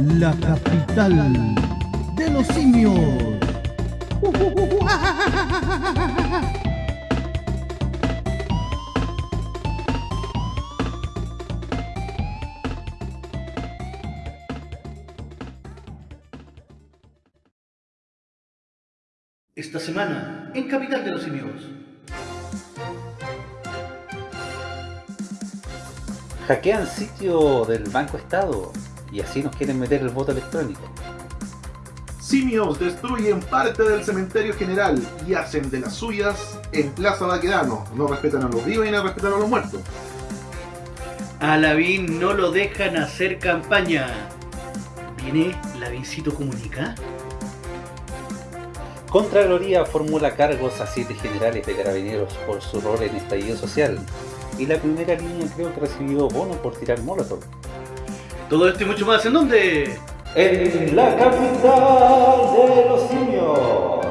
la capital de los simios. Esta semana, en Capital de los Simios. Hackean sitio del Banco Estado y así nos quieren meter el voto electrónico. Simios destruyen parte del cementerio general y hacen de las suyas en Plaza Baquedano. No respetan a los vivos y no respetan a los muertos. A Lavín no lo dejan hacer campaña. ¿Viene Lavincito Comunica? Contraloría formula cargos a siete generales de carabineros por su rol en estallido social. Y la primera línea creo que recibió bono por tirar molotov. Todo esto y mucho más, ¿en dónde? En la capital de los simios.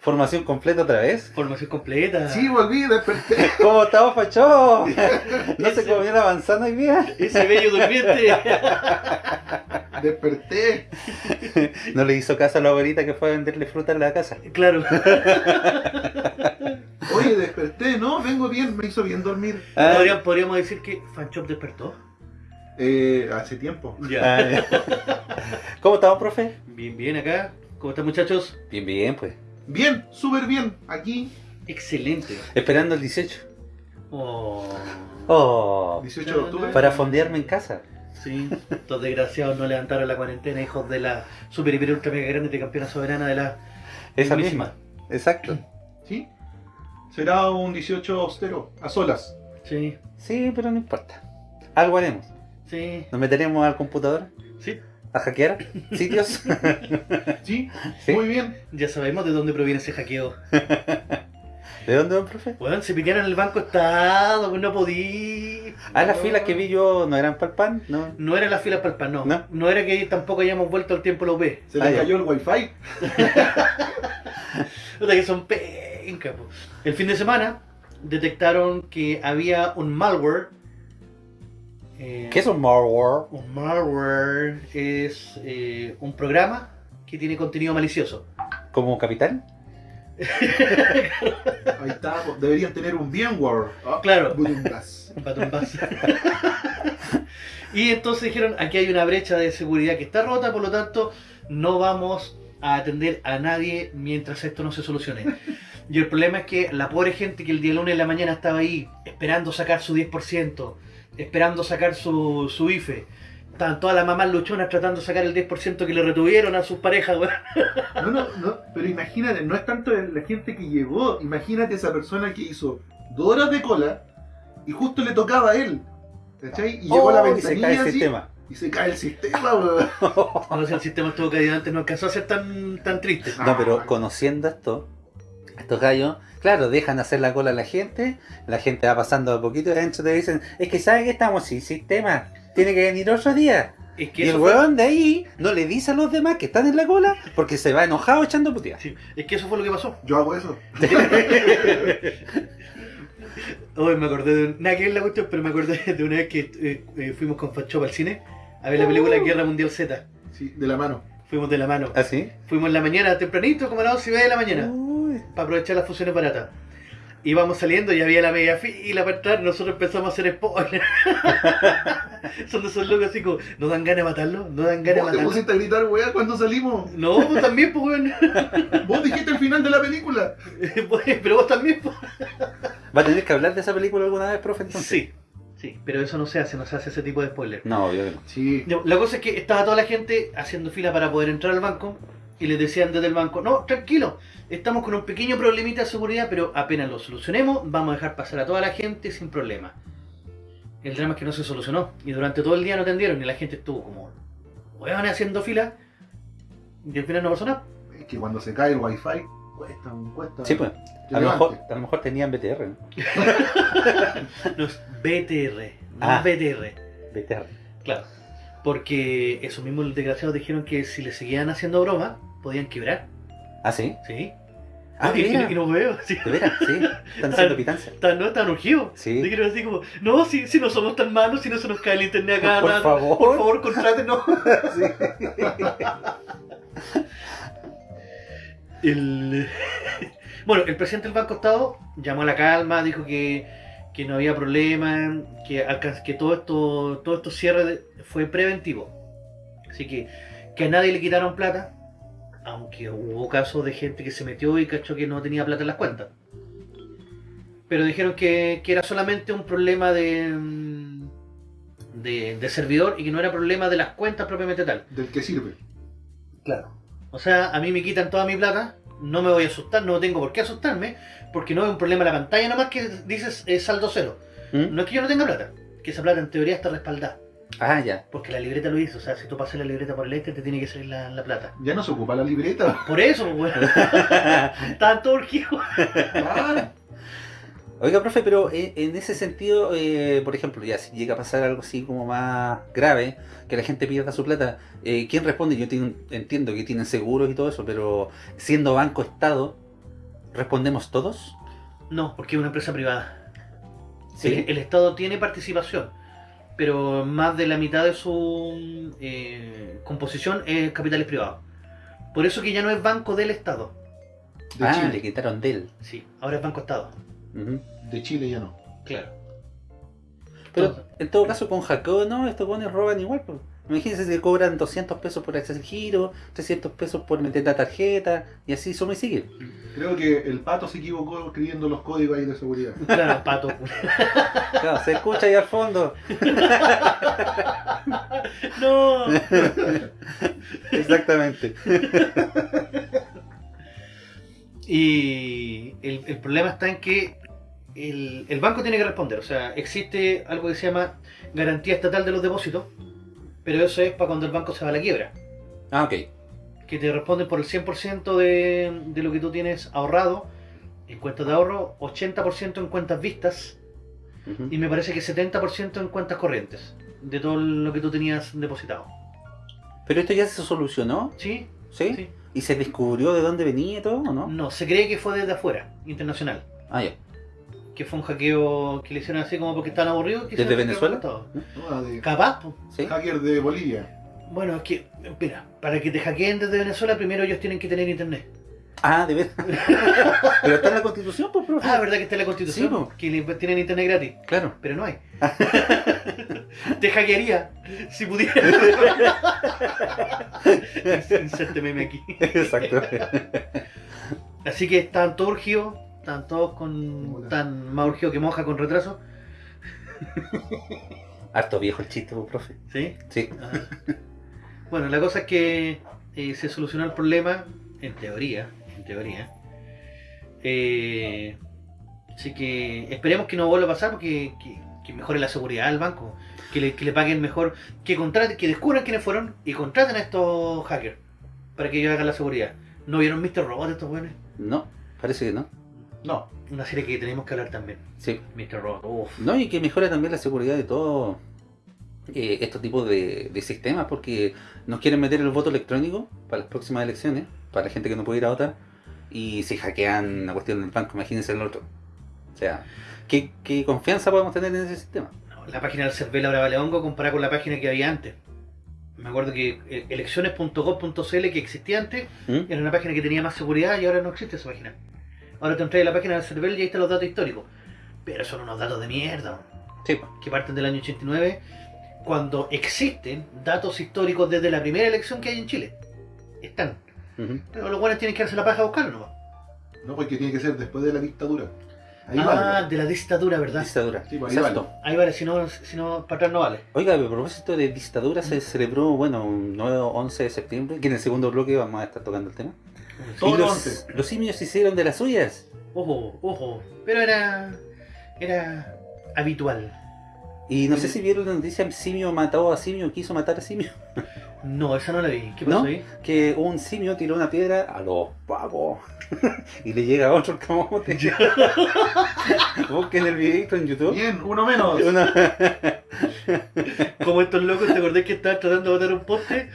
Formación completa otra vez. Formación completa. Sí, volví, desperté. ¿Cómo estamos, Pacho? ¿No se comió la manzana hoy día? Ese bello durmiente. desperté. No le hizo caso a la abuelita que fue a venderle fruta en la casa. claro. Oye, desperté, ¿no? Vengo bien, me hizo bien dormir. Ah, Podríamos, podríamos decir que Fanchop despertó. Eh, hace tiempo. Ya. ah, ya. ¿Cómo estamos, profe? Bien, bien acá. ¿Cómo están muchachos? Bien, bien, pues. Bien, súper bien. Aquí, Excelente. Esperando el 18. Oh. Oh, 18 de octubre. para fondearme en casa. Sí, estos desgraciados no levantaron la cuarentena, hijos de la super hiper ultra mega grande de campeona soberana de la Esa misma. Exacto. ¿Sí? Será un 18 austero, a solas. Sí, Sí, pero no importa. Algo haremos. sí, Nos meteremos al computador sí. a hackear sitios. ¿Sí? Sí. Muy bien. Ya sabemos de dónde proviene ese hackeo. ¿De dónde va, profe? Weón, se pillaron el banco estado, pues no podí. Ah, las filas que vi yo no eran para el pan, ¿no? No era la fila para el pan, no. No. No, era que tampoco hayamos vuelto al tiempo la UP. Se Ah, le ya. cayó el wifi. O sea que son pencas, po. El fin de semana detectaron que había un malware. eh, ¿Qué es un malware? Un malware es eh, un programa que tiene contenido malicioso. ¿Como capitán? Ahí está. pues, Deberían tener un VMware. Ah, Claro. Bass. y entonces dijeron, aquí hay una brecha de seguridad que está rota, por lo tanto, no vamos a atender a nadie mientras esto no se solucione. Y el problema es que la pobre gente que el día lunes de la mañana estaba ahí, esperando sacar su 10%, esperando sacar su, su IFE, estaban todas las mamás luchonas tratando de sacar el 10% que le retuvieron a sus parejas, weón. No, no, no. Pero imagínate, no es tanto la gente que llegó. Imagínate esa persona que hizo dos horas de cola y justo le tocaba a él. ¿Cachai? Y llegó a la Oh, y se ventanilla cae el así, sistema. y se cae el sistema, weón. No sé, el sistema estuvo caído antes, no alcanzó a ser tan, tan triste. No, pero Ah. conociendo esto, estos gallos, claro, dejan hacer la cola a la gente, la gente va pasando a poquito y adentro te dicen, es que saben que estamos sin sistema, tiene que venir otro día. Es que Y el eso fue- weón de ahí no le dice a los demás que están en la cola porque se va enojado echando puteas. Sí, es que eso fue lo que pasó. Yo hago eso. Hoy me acordé de. Nada que ver la cuestión, pero me acordé de una vez que eh, eh, fuimos con Fachop al cine a ver la película Guerra Mundial Z. Sí, de la mano. Fuimos de la mano. ¿Ah, sí? Fuimos en la mañana, tempranito, como a las 11 y media de la mañana, Uy. para aprovechar las funciones baratas. Íbamos saliendo y había la media fila para entrar, nosotros empezamos a hacer spoiler. Son de esos locos así como, ¿no dan ganas de matarlo? ¿No dan ganas de ¿Vos te matarlo? pusiste a gritar, weá, cuando salimos? No, vos también, pues, weón. Vos dijiste el final de la película. Pero vos también, pues. ¿Va a tener que hablar de esa película alguna vez, profe? Entonces? Sí, sí, pero eso no se hace, no se hace ese tipo de spoiler. No, obvio que no. Sí. La cosa es que estaba toda la gente haciendo fila para poder entrar al banco y les decían desde el banco, no, tranquilo, estamos con un pequeño problemita de seguridad, pero apenas lo solucionemos, vamos a dejar pasar a toda la gente sin problema. El drama es que no se solucionó y durante todo el día no atendieron y la gente estuvo como, weón, haciendo fila y al final no pasó nada. Es que cuando se cae el wifi, cuesta, cuesta. Sí, pues. A lo, mejor, a lo mejor tenían BTR, ¿no? No es BTR, no Ah. BTR. BTR. Claro. Porque esos mismos desgraciados dijeron que si le seguían haciendo broma, podían quebrar. ¿Ah, sí? ¿Sí? Ah, y, mira. y- no veo, sí. De veras, sí. Están haciendo pitancia. Están, no, están urgidos. Sí. Yo quiero así como, no, si, si no somos tan malos, si no se nos cae el internet acá. Por nada, favor. Por favor, contrátenos. El... Bueno, el presidente del Banco Estado llamó a la calma, dijo que, que no había problema, que, que todo esto todo esto cierre fue preventivo. Así que que a nadie le quitaron plata, aunque hubo casos de gente que se metió y cachó que no tenía plata en las cuentas. Pero dijeron que, que era solamente un problema de, de, de servidor y que no era problema de las cuentas propiamente tal. Del que sirve. Claro. O sea, a mí me quitan toda mi plata, no me voy a asustar, no tengo por qué asustarme, porque no es un problema la pantalla nomás que dices eh, saldo cero. ¿Mm? No es que yo no tenga plata, que esa plata en teoría está respaldada, Ah, ya. porque la libreta lo dice, o sea, si tú pasas la libreta por el este te tiene que salir la, la plata. Ya no se ocupa la libreta. Por eso, pues, bueno, urgidos. Ah, Oiga, profe, pero en, en ese sentido, eh, por ejemplo, ya si llega a pasar algo así como más grave, que la gente pierda su plata, eh, ¿quién responde? Yo tengo- entiendo que tienen seguros y todo eso, pero siendo banco Estado, ¿respondemos todos? No, porque es una empresa privada. Sí. El, el Estado tiene participación, pero más de la mitad de su eh, composición es capitales privados. Por eso que ya no es banco del Estado. de ah, Chile. le quitaron de él. Sí, ahora es banco Estado. De Chile ya no. Claro. Pero en todo caso, con hackeo, no, estos bonos roban igual. Pues. Imagínense si cobran 200 pesos por hacer el giro, 300 pesos por meter la tarjeta, y así suma y sigue. Creo que el pato se equivocó escribiendo los códigos ahí de seguridad. Claro, pato. Claro, se escucha ahí al fondo. no. Exactamente. Y el, el problema está en que el, el banco tiene que responder. O sea, existe algo que se llama garantía estatal de los depósitos, pero eso es para cuando el banco se va a la quiebra. Ah, ok. Que te responden por el 100% de, de lo que tú tienes ahorrado en cuentas de ahorro, 80% en cuentas vistas y me parece que 70% en cuentas corrientes de todo lo que tú tenías depositado. Pero esto ya se solucionó, ¿Sí? ¿sí? Sí. ¿Y se descubrió de dónde venía y todo, o no? No, se cree que fue desde afuera, internacional. Ah, ya. Que fue un hackeo que le hicieron así como porque estaban aburridos. ¿Desde quisieron hackear Venezuela? todo. No, de Capaz. ¿Sí? hacker de Bolivia. Bueno, es que, mira, para que te hackeen desde Venezuela, primero ellos tienen que tener internet. Ah, de verdad. Pero está en la constitución, pues, profe. Ah, ¿verdad que está en la constitución? Sí, po. que tienen internet gratis. Claro. Pero no hay. te hackearía si pudiera. Inserte meme aquí. Exacto. Así que están todos urgidos, están todos con. Hola. tan más que moja con retraso. Harto viejo el chiste, pues, profe. ¿Sí? Sí. Ajá. Bueno, la cosa es que eh, se solucionó el problema, en teoría, en teoría. Eh, así que esperemos que no vuelva a pasar porque que, que mejore la seguridad del banco, que le, que le paguen mejor, que contraten, que descubran quiénes fueron y contraten a estos hackers para que ellos hagan la seguridad. ¿No vieron Mr. Robot estos buenos? No, parece que no. No. Una serie que tenemos que hablar también. Sí. Mr. Robot, uff. No, y que mejora también la seguridad de todo eh, estos tipos de, de sistemas, porque nos quieren meter el voto electrónico para las próximas elecciones, para la gente que no puede ir a votar, y si hackean la cuestión del banco, imagínense el otro. O sea, ¿qué, qué confianza podemos tener en ese sistema? No, la página del CERVEL ahora vale hongo comparada con la página que había antes. Me acuerdo que eh, elecciones.gov.cl que existía antes ¿Mm? era una página que tenía más seguridad y ahora no existe esa página. Ahora te entras a la página del CERVEL y ahí están los datos históricos. Pero son unos datos de mierda, Sí, que parten del año 89, cuando existen datos históricos desde la primera elección que hay en Chile. Están. Ujú. Pero los buenos tienen que darse la paja a buscarlo, ¿no? No, porque tiene que ser después de la dictadura. Ahí ah, vale. de la dictadura, ¿verdad? Dictadura. Sí, pues ahí Exacto. Ahí vale, si no, si no para atrás no vale. Oiga, a propósito de dictadura, se celebró, bueno, un nuevo 11 de septiembre, que en el segundo bloque vamos a estar tocando el tema. Todo y lo los, los simios hicieron de las suyas. Ojo, ojo. Pero era. Era habitual. Y no sé si vieron la noticia, simio mató a simio, quiso matar a simio. No, esa no la vi. ¿Qué pasó ¿No? ahí? Que un simio tiró una piedra a los pavos y le llega a otro el camote. Busquen el videito en YouTube. Bien, uno menos. Una- Como estos locos, ¿te acordás que estaban tratando de botar un poste?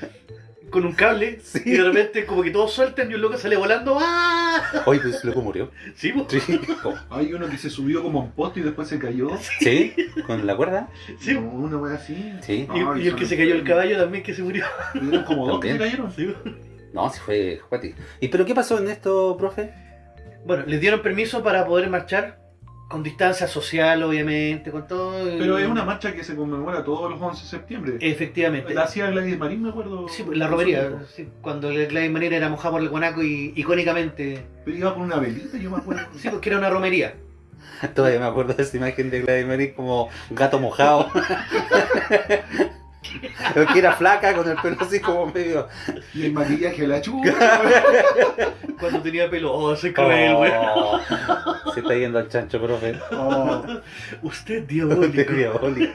Con un cable Sí. y de repente como que todos sueltan y un loco sale volando. ¡Ah! Oye, pues ese loco murió. Sí, po. Sí. Oh, Hay uno que se subió como un poste y después se cayó. ¿Sí? ¿Con la cuerda? Sí, No, una wea así. Sí. Y, Ay, y el que se cayó el caballo también que se murió. Eran como dos que se cayeron. Sí. No, sí fue Juati. ¿Y pero qué pasó en esto, profe? Bueno, les dieron permiso para poder marchar con distancia social, obviamente, con todo. Pero es una marcha que se conmemora todos los 11 de septiembre. Efectivamente. La hacía Gladys Marín, me acuerdo. Sí, pues, la romería. sí, cuando Gladys Marín era mojado por el guanaco y icónicamente. Pero iba con una velita, yo me acuerdo. Sí, porque era una romería. Todavía me acuerdo de esa imagen de Gladys Marín como gato mojado. Pero que era flaca con el pelo así como medio. Y el maquillaje de la chupa. Cuando tenía pelo. Oh, soy cruel, Oh, weón. se está yendo al chancho, profe. Oh, Usted De diabólico. diabólico.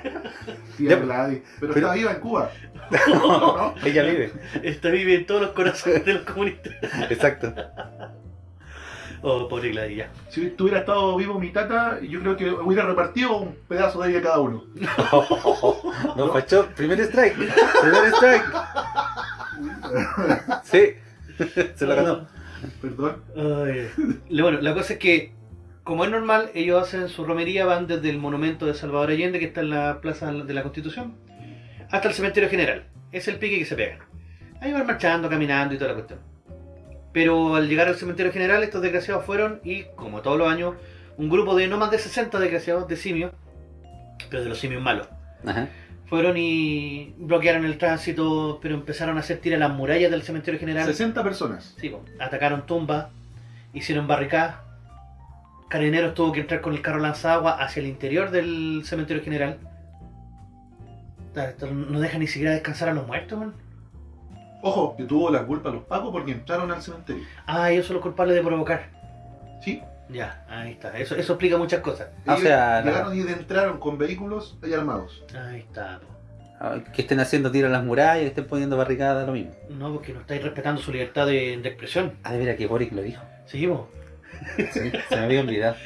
tía Ya, Gladys. Pero, pero- está viva en Cuba. ¿no? Ella vive. Esta vive en todos los corazones de los comunistas. Exacto. Oh, pobre Gladys, ya. Si tuviera estado vivo mi tata, yo creo que hubiera repartido un pedazo de ella cada uno. No, Pacho, primer strike. Primer strike. Sí. Se lo ganó. Perdón. Ay. Bueno, la cosa es que, como es normal, ellos hacen su romería, van desde el monumento de Salvador Allende, que está en la Plaza de la Constitución, hasta el Cementerio General. Es el pique que se pegan. Ahí van marchando, caminando y toda la cuestión. Pero al llegar al Cementerio General, estos desgraciados fueron, y como todos los años, un grupo de no más de 60 desgraciados de simios, pero de los simios malos. Ajá. Fueron y bloquearon el tránsito, pero empezaron a hacer tirar las murallas del Cementerio General. 60 personas. Sí, po. atacaron tumbas, hicieron barricadas. Carabineros tuvo que entrar con el carro lanzagua hacia el interior del cementerio general. No deja ni siquiera descansar a los muertos, man. Ojo, que tuvo la culpa los pagos porque entraron al cementerio. Ah, ellos son los culpables de provocar. Sí. Ya, ahí está. Eso, eso explica muchas cosas. Ah, o sea, la- llegaron y entraron con vehículos y armados. Ahí está. po. Ah, Que estén haciendo tiro a las murallas, que estén poniendo barricadas, lo mismo. No, porque no estáis respetando su libertad de, de expresión. Ah, de veras que Boric lo dijo. Sí, po. Sí, se me había olvidado.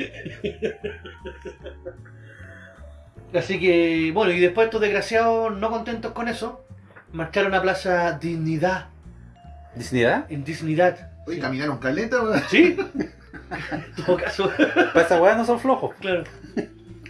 Así que, bueno, y después estos desgraciados, no contentos con eso, marcharon a Plaza Dignidad. ¿Dignidad? En Dignidad. Oye, caminaron caleta, weón. ¿Sí? en todo caso. Para no son flojos. Claro.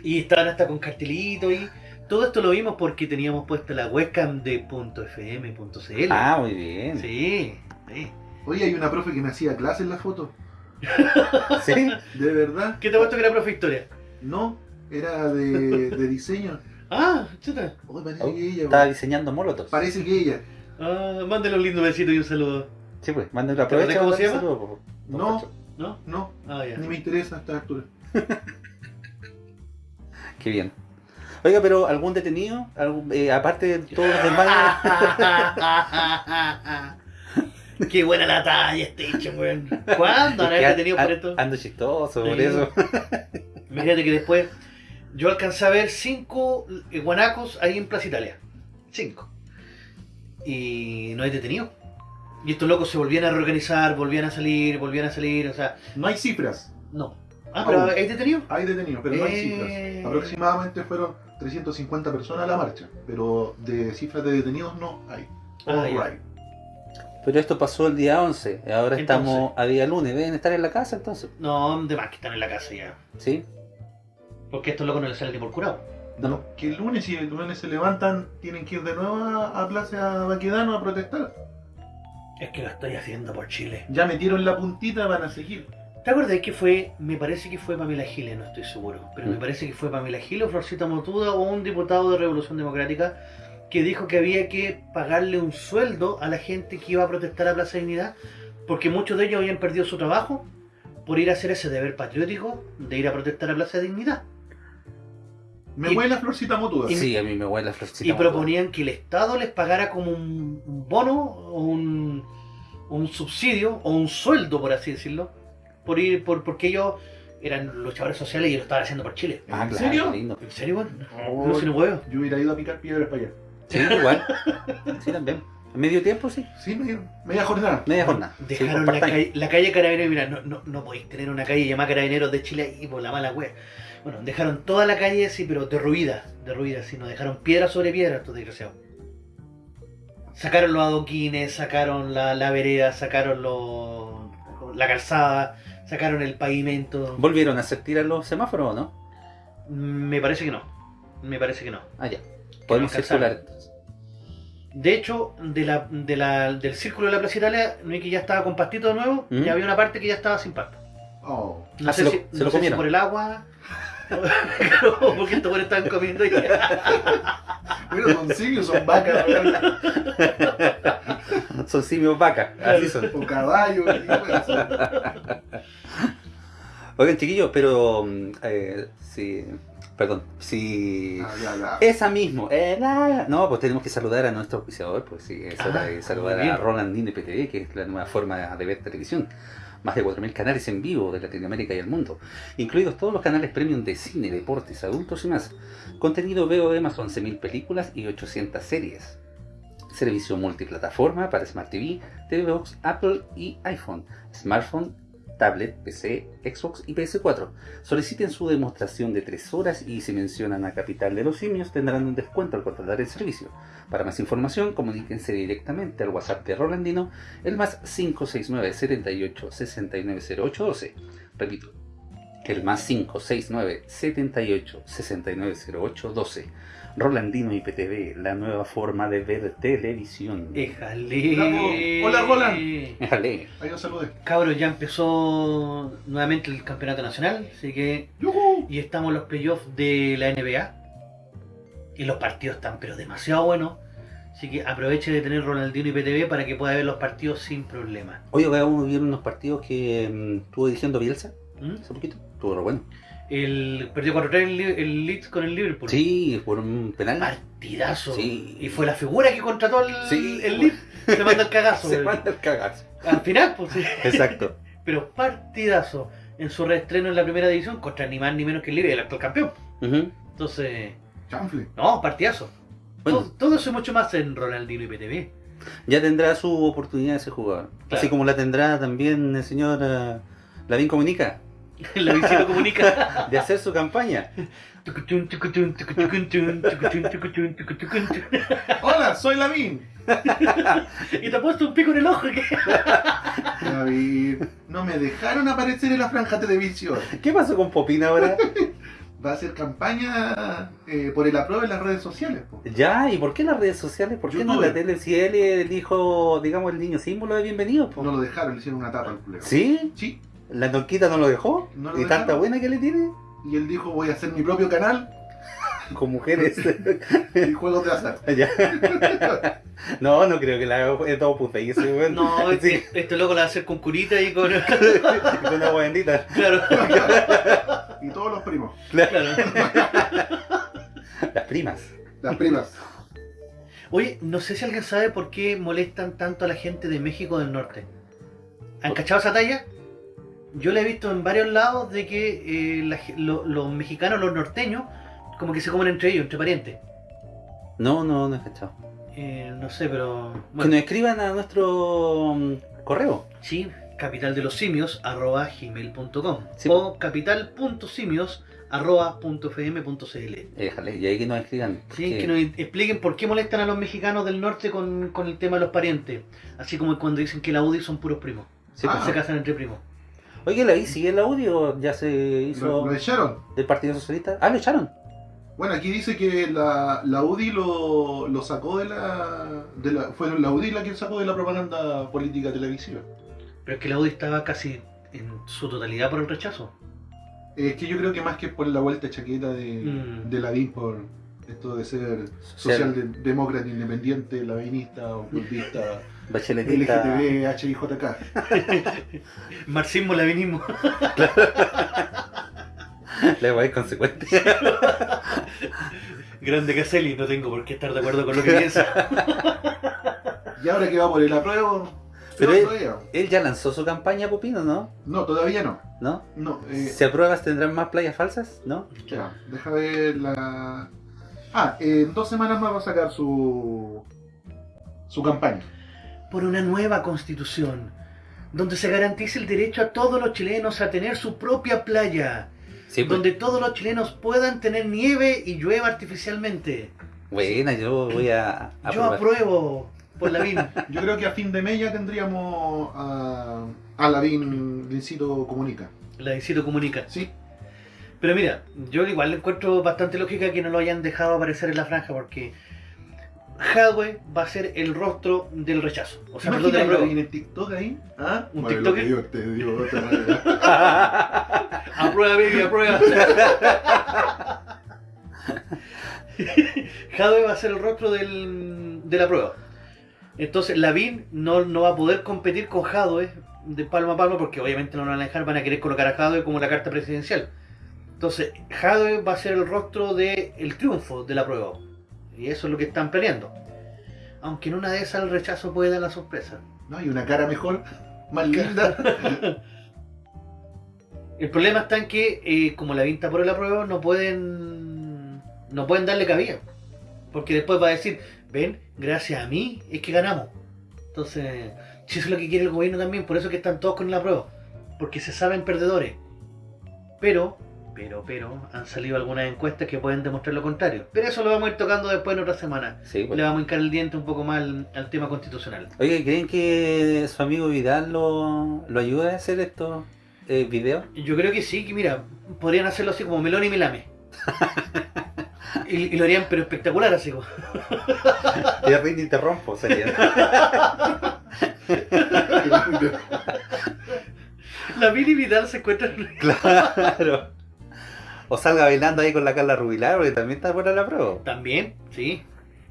Y estaban hasta con cartelito y todo esto lo vimos porque teníamos puesta la webcam de .fm.cl. Ah, muy bien. sí, sí. Oye, hay una profe que me hacía clase en la foto. ¿Sí? ¿De verdad? ¿Qué te ha puesto que era profe historia? No, era de, de diseño. Ah, chuta. Oye, parece Oh, que ella. Estaba diseñando molotos. Parece que ella. Ah, mándale un lindo besito y un saludo. Sí, pues, manden la ¿Te acordás aprovecha. cómo se llama? saludo, No. ¿No? No, Ah, ya. ni me interesa a esta altura. Qué bien. Oiga, pero algún detenido, Algún- eh, aparte de todos los demás. Qué buena la talla este hecho, weón. ¿Cuándo que detenido por esto? Ando chistoso, por eso. Imagínate que después yo alcancé a ver cinco eh, guanacos ahí en Plaza Italia. Cinco. Y no hay detenido. Y estos locos se volvían a reorganizar, volvían a salir, volvían a salir, o sea, No hay cifras. no. Ah, pero Aún. ¿hay detenido? Hay detenidos, pero no hay Eh. cifras. Aproximadamente fueron 350 personas a la marcha. Pero de cifras de detenidos no hay. Ah, right. Pero esto pasó el día 11. Ahora Entonces. estamos a día lunes. Deben estar en la casa entonces. No, de más que están en la casa ya. ¿Sí? Porque estos locos no les salen ni por curado. No. Que el lunes, si el lunes se levantan, tienen que ir de nuevo a, a Plaza Baquedano a protestar. Es que lo estoy haciendo por Chile. Ya metieron la puntita, van a seguir. ¿Te acuerdas que fue, me parece que fue Pamela Giles, no estoy seguro, pero me Mm. parece que fue Pamela Giles o Florcita Motuda o un diputado de Revolución Democrática que dijo que había que pagarle un sueldo a la gente que iba a protestar a Plaza Dignidad porque muchos de ellos habían perdido su trabajo por ir a hacer ese deber patriótico de ir a protestar a Plaza Dignidad. Me Y- huele la florcita motuda. Y- Sí, a mí me huele la florcita. y proponían que el Estado les pagara como un, un bono o un, un subsidio o un sueldo, por así decirlo, por ir por porque ellos eran luchadores sociales y lo estaban haciendo por Chile. Ah, ¿En claro, serio? lindo. ¿En serio? Oh, No, si no huevo. Yo hubiera ido a picar piedras para allá. Sí, igual. Sí, también. ¿A medio tiempo? Sí. Sí, media, media jornada. Media jornada. Sí, Dejaron la, calle, la calle Carabineros, mira, no, no, no podéis tener una calle llamada Carabineros de Chile ahí por la mala wea. Bueno, dejaron toda la calle así, pero derruida, derruida, así, no dejaron piedra sobre piedra estos desgraciados. Sacaron los adoquines, sacaron la, la vereda, sacaron los, la calzada, sacaron el pavimento. ¿Volvieron a hacer tirar los semáforos o no? Me parece que no. Me parece que no. Ah, ya. Podemos circular. De hecho, de la, de la, del círculo de la Plaza Italia, no es que ya estaba con pastito de nuevo, ¿Mm? y había una parte que ya estaba sin pasto. Oh. No Ah, sé, se lo- si, se no lo sé si por el agua. porque estos buenos estaban comiendo y Bueno, son simios, son vacas, Son simios vacas, así son. o caballos. Oigan, chiquillos, pero. mm, eh, si. Perdón, si. Ah, ya, ya. Esa mismo. eh, la- no, pues tenemos que saludar a nuestro auspiciador, pues sí, es hora Ah, de saludar muy bien. a Roland Nine PTV, que es la nueva forma de ver televisión. Más de 4.000 canales en vivo de Latinoamérica y el mundo, incluidos todos los canales premium de cine, deportes, adultos y más. Contenido veo de más 11.000 películas y 800 series. Servicio multiplataforma para Smart TV, TV Box, Apple y iPhone, smartphone, tablet, PC, Xbox y PS4. Soliciten su demostración de 3 horas y si mencionan a Capital de los Simios tendrán un descuento al contratar el servicio. Para más información, comuníquense directamente al WhatsApp de Rolandino, el más 569 78 690812. Repito, el más 569 78 690812. Rolandino IPTV, la nueva forma de ver televisión. Éjale. Hola, Roland. Déjale. Ahí nos saludé. Cabros, ya empezó nuevamente el campeonato nacional, así que. ¡Yujú! Y estamos en los playoffs de la NBA. Y los partidos están, pero demasiado buenos. Así que aproveche de tener Ronaldinho y PTV para que pueda ver los partidos sin problema. Oye, acabamos de ver unos partidos que mm, estuvo dirigiendo Bielsa ¿Mm? hace poquito. Estuvo re bueno. El perdió 4-3 el, el Leeds con el Liverpool. Sí, por un penal. Partidazo. Sí. Y fue la figura que contrató el, Sí. el Leeds. Se manda el cagazo. Se manda el cagazo. Al final, pues sí. Exacto. Pero partidazo en su reestreno en la primera división contra ni más ni menos que el Liverpool, el actual campeón. Entonces, Chanfle. no, partidazo. Bueno. Todo, todo eso y mucho más en Ronaldinho y PTV. Ya tendrá su oportunidad ese jugador. Claro. Así como la tendrá también el señor eh, Lavín Comunica La visita comunica. de hacer su campaña. Hola, soy Lavín. Y te ha puesto un pico en el ojo. ¿qué? David, no me dejaron aparecer en la franja televisión. ¿Qué pasó con Popín ahora? Va a hacer campaña eh, por el apruebo en las redes sociales. po. ya, ¿y por qué las redes sociales? ¿Por qué no YouTube. la tele? Si él es el hijo, digamos, el niño símbolo de bienvenido. po. No lo dejaron, le hicieron una tapa al culero. ¿Sí? Sí. ¿La Tonquita no lo dejó? No lo ¿Y tanta buena que le tiene? Y él dijo, voy a hacer mi propio canal Con mujeres. y juegos de azar. Ya. No, no creo que la haga todo puta. Y ese. No, sí, este, este loco la va a hacer con curita y con. con agua bendita. Claro, Y todos los primos, claro. Las primas. las primas. Oye, no sé si alguien sabe por qué molestan tanto a la gente de México del Norte. ¿Han cachado esa talla? Yo la he visto en varios lados de que eh, la ge- lo- los mexicanos, los norteños, como que se comen entre ellos, entre parientes. No, no, no he cachado. Eh, no sé, pero. Que nos escriban a nuestro mm, correo. sí, capital de los simios arroba gmail.com Sí. o capital.simios arroba punto fm punto cl. Déjale, y ahí que nos escriban. Sí, que nos expliquen por qué molestan a los mexicanos del norte con, con el tema de los parientes. Así como cuando dicen que la UDI son puros primos. Sí. Ah. Se casan entre primos. Oye, ¿la sigue el audio? ¿Ya se Lo, hizo lo echaron. del Partido Socialista? Ah, lo echaron. Bueno, aquí dice que la, la UDI lo, lo sacó de la, de la... Fue la UDI la que sacó de la propaganda política televisiva. Pero es que la UDI estaba casi en su totalidad por el rechazo. Es que yo creo que más que por la vuelta chaqueta de, Mm. de Lavín por esto de ser socialdemócrata independiente, lavinista, ocultista, Bacheletista. LGTB, HIJK. Marxismo, lavinismo. La weá es consecuente. Grande Caselli, no tengo por qué estar de acuerdo con lo que piensa. Y ahora que va por el apruebo, Pero no, él- todavía. Él ya lanzó su campaña, Popino, ¿no? No, todavía no. ¿No? No, eh, ¿Si apruebas tendrán más playas falsas? ¿No? ya, deja ver la... Ah, en dos semanas más va a sacar su su campaña. Por una nueva constitución, donde se garantice el derecho a todos los chilenos a tener su propia playa, Sí, pues. donde todos los chilenos puedan tener nieve y llueva artificialmente. Buena, yo voy a Yo aprobar. apruebo. por la VIN. Yo creo que a fin de mes ya tendríamos a, a la VIN Lincito Comunica. La Dincito comunica. Sí, Pero mira, yo igual le encuentro bastante lógica que no lo hayan dejado aparecer en la franja porque Hadwe va a ser el rostro del rechazo. O sea, perdón, de. VIN en TikTok ahí. ¿Ah? Un lo TikToker. que Dios te dio, otra manera. Aprueba, baby, aprueba. Hadwe va a ser el rostro del, de la prueba. Entonces, Lavín no, no va a poder competir con Hadwe de palma a palma porque obviamente no lo van a dejar, van a querer colocar a Hadwe como la carta presidencial. Entonces, Hadwe va a ser el rostro del triunfo de la prueba. Y eso es lo que están planeando. Aunque en una de esas el rechazo puede dar la sorpresa. ¿No? Y una cara mejor, más linda. El problema está en que, eh, como la vinta por la prueba, no pueden no pueden darle cabida. Porque después va a decir, ven, gracias a mí es que ganamos. Entonces, si eso es lo que quiere el gobierno también, por eso es que están todos con la prueba. Porque se saben perdedores. Pero, pero, pero, han salido algunas encuestas que pueden demostrar lo contrario. Pero eso lo vamos a ir tocando después en otra semana. Sí, pues. Le vamos a hincar el diente un poco más al, al tema constitucional. Oye, ¿creen que su amigo Vidal lo, lo ayuda a hacer estos eh, videos? Yo creo que sí, que mira, podrían hacerlo así como Melón y Melame. y, y lo harían pero espectacular así como. Ya te interrumpo, sería. La Mini Vidal se encuentra claro. O salga bailando ahí con la Carla Rubilar, porque también está buena la prueba. también, sí.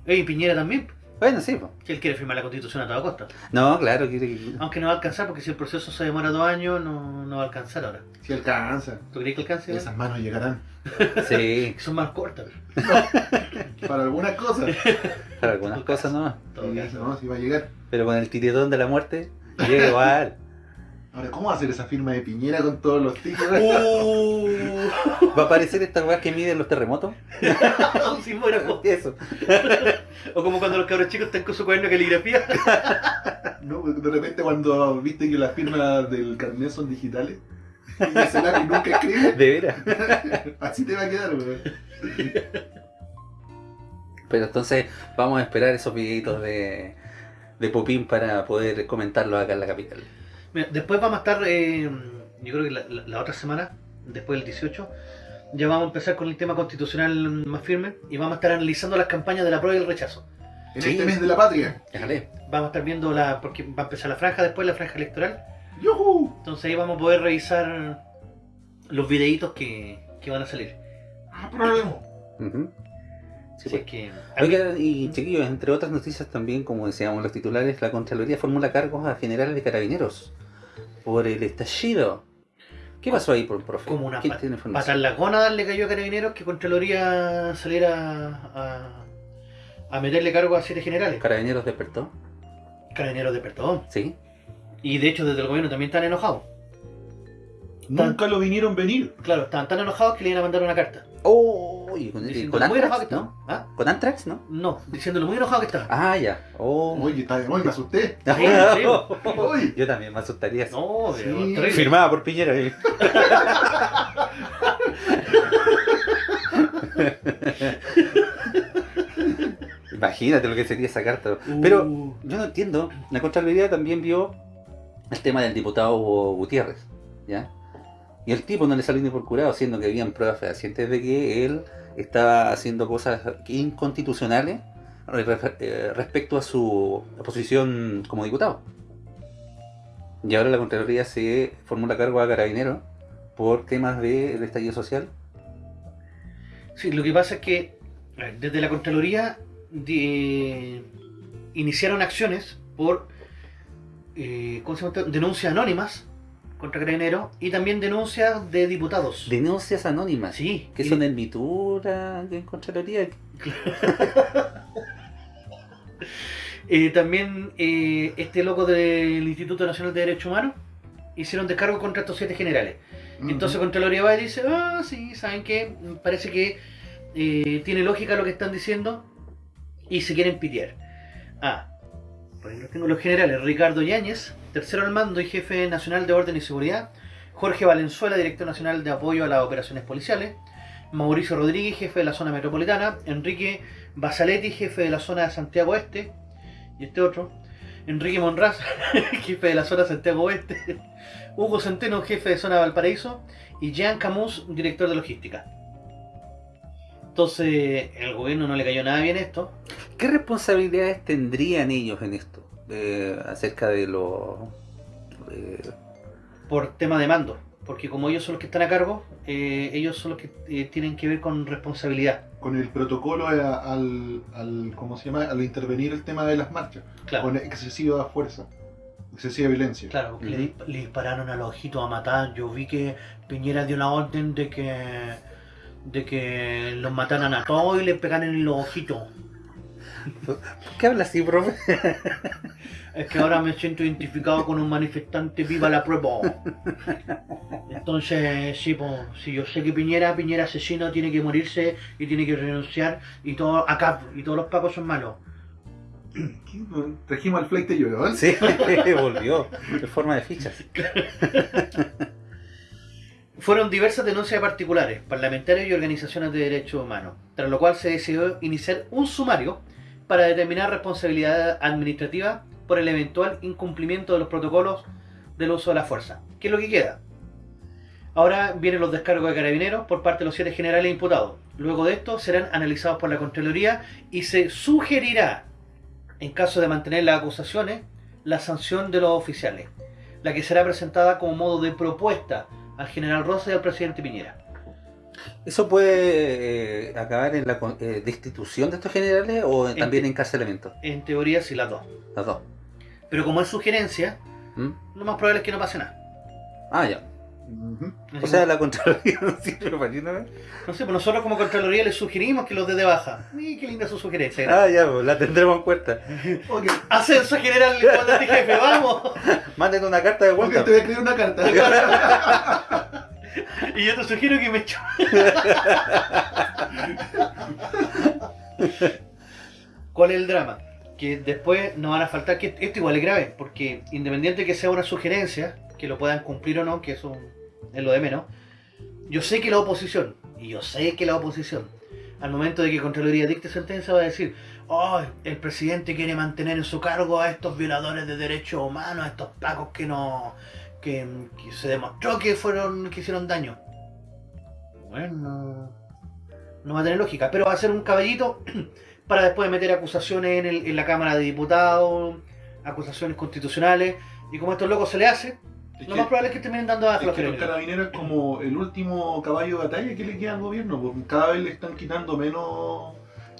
Oye, y Piñera también, Bueno, sí, pues. que él quiere firmar la constitución a toda costa. No, claro, quiere que... Aunque no va a alcanzar porque si el proceso se demora dos años, no, no va a alcanzar ahora. Si alcanza. ¿Tú crees que alcance? Esas manos llegarán. Sí, Que son más cortas. Para algunas cosas. para algunas cosas no. en todo Sí, caso. no, si va a llegar. Pero con el tiritón de la muerte, llega igual. Ahora, ¿cómo va a hacer esa firma de Piñera con todos los títulos? Uh, ¿Va a aparecer esta weá que miden los terremotos? un sismógrafo. Eso. O como cuando los cabros chicos están con su cuaderno de caligrafía. No, de repente cuando viste que las firmas del carnet son digitales y ese lápiz nunca escribe, De veras. así te va a quedar, weón. Pero entonces vamos a esperar esos videitos de, de Popín para poder comentarlos acá en la capital. Mira, después vamos a estar, eh, yo creo que la, la- la otra semana, después del 18, ya vamos a empezar con el tema constitucional más firme y vamos a estar analizando las campañas de la prueba y el rechazo. En Sí. este mes de la patria. Déjale. Vamos a estar viendo la, porque va a empezar la franja, después la franja electoral. ¡Yuhu! Entonces ahí vamos a poder revisar los videitos que, que van a salir. ¡Apruebo! Ujú. Sí, pues. es que... Oiga, y chiquillos, entre otras noticias también, como decíamos los titulares, la Contraloría formula cargos a generales de carabineros por el estallido. ¿Qué pasó ahí, por profe? Como una ¿Quién pa- tiene Patar información? las gónadas le cayó a Carabineros que Contraloría saliera a, a meterle cargo a siete generales. ¿Carabineros despertó? Carabineros de perdón. Sí. Y de hecho desde el gobierno también están enojados. Nunca lo vinieron venir. Claro, estaban tan enojados que le iban a mandar una carta. Oh, y con, Diciendo con muy enojado que Antrax, estaban. ¿no? ¿Ah? ¿Con Antrax, no? No, diciéndolo muy enojado que estaban. Ah, ya. Oh. Oye, está de me asusté. Sí, sí. Oye. Yo también me asustaría. No, Sí. Firmada por Piñera. eh. Imagínate lo que sería esa carta. Pero Uh, yo no entiendo. La Contraloría también vio el tema del diputado Hugo Gutiérrez. ¿Ya? Y el tipo no le salió ni por curado, siendo que habían pruebas fehacientes de que él estaba haciendo cosas inconstitucionales eh, respecto a su posición como diputado. Y ahora la Contraloría se formula cargo a Carabinero por temas del estallido social. Sí, lo que pasa es que desde la Contraloría de- iniciaron acciones por eh, denuncias anónimas contra Carabineros y también denuncias de diputados. Denuncias anónimas. Sí, Que son en Mitura, en Contraloría. Eh, también eh, este loco del Instituto Nacional de Derechos Humanos hicieron descargo contra estos siete generales. Entonces Contraloría va y dice, ah, sí, ¿saben qué? Parece que eh, tiene lógica lo que están diciendo y se quieren pitear. Ah, los generales. Ricardo Yáñez, tercero al mando y jefe nacional de orden y seguridad. Jorge Valenzuela, director nacional de apoyo a las operaciones policiales. Mauricio Rodríguez, jefe de la zona metropolitana. Enrique Basaletti, jefe de la zona de Santiago Este. y este otro, Enrique Monraz, jefe de la zona Santiago Oeste, Hugo Centeno, jefe de zona Valparaíso, y Jean Camus, director de logística. Entonces, el gobierno no le cayó nada bien esto. ¿Qué responsabilidades tendrían ellos en esto? Eh, acerca de lo... eh, por tema de mando, porque como ellos son los que están a cargo, eh, ellos son los que eh, tienen que ver con responsabilidad. Con el protocolo a- al, al, ¿cómo se llama? Al intervenir el tema de las marchas. Claro, Con excesiva fuerza, excesiva violencia. claro porque le dispararon a los ojitos a matar. Yo vi que Piñera dio la orden de que de que los mataran a todos y les pegaran en los ojitos. ¿Por qué habla así, profe? Es que ahora me siento identificado con un manifestante viva la prueba. Entonces, sí, pues, si yo sé que Piñera, Piñera asesino, tiene que morirse y tiene que renunciar y todo acá, y todos los pacos son malos. Trajimos al flight de yo, ¿eh? Sí, volvió. En forma de fichas. Fueron diversas denuncias de particulares, parlamentarios y organizaciones de derechos humanos, tras lo cual se decidió iniciar un sumario para determinar responsabilidad administrativa por el eventual incumplimiento de los protocolos del uso de la fuerza. ¿Qué es lo que queda? Ahora vienen los descargos de carabineros por parte de los siete generales imputados. Luego de esto serán analizados por la Contraloría y se sugerirá, en caso de mantener las acusaciones, la sanción de los oficiales, la que será presentada como modo de propuesta al general Rosa y al presidente Piñera. ¿Eso puede eh, acabar en la eh, destitución de estos generales o también encarcelamiento? En teoría sí las dos. Las dos. Pero como es sugerencia, ¿Mm? lo más probable es que no pase nada. Ah, ya. O sea, la Contraloría no sirve para ni nada. No sé, pues nosotros como Contraloría les sugerimos que los dé de baja. Y qué linda su sugerencia. Ah, ya, pues, la tendremos en cuenta. Ok, Ascenso general comandante jefe, vamos. Manden una carta de vuelta. te voy a escribir una carta. Y yo te sugiero que me echo. ¿Cuál es el drama? Que después no van a faltar, que esto igual es grave, porque independiente que sea una sugerencia, que lo puedan cumplir o no, que eso es lo de menos, yo sé que la oposición, y yo sé que la oposición, al momento de que Contraloría dicte sentencia va a decir, oh, el presidente quiere mantener en su cargo a estos violadores de derechos humanos, a estos pacos que no, que, que se demostró que fueron, que hicieron daño. Bueno, no va a tener lógica, pero va a ser un caballito para después meter acusaciones en, el- en la Cámara de Diputados, acusaciones constitucionales, y como a estos locos se le hace, Es lo que- más probable es que terminen dando a Es los que los carabineros. carabineros es como el último caballo de batalla que le queda al gobierno, porque cada vez le están quitando menos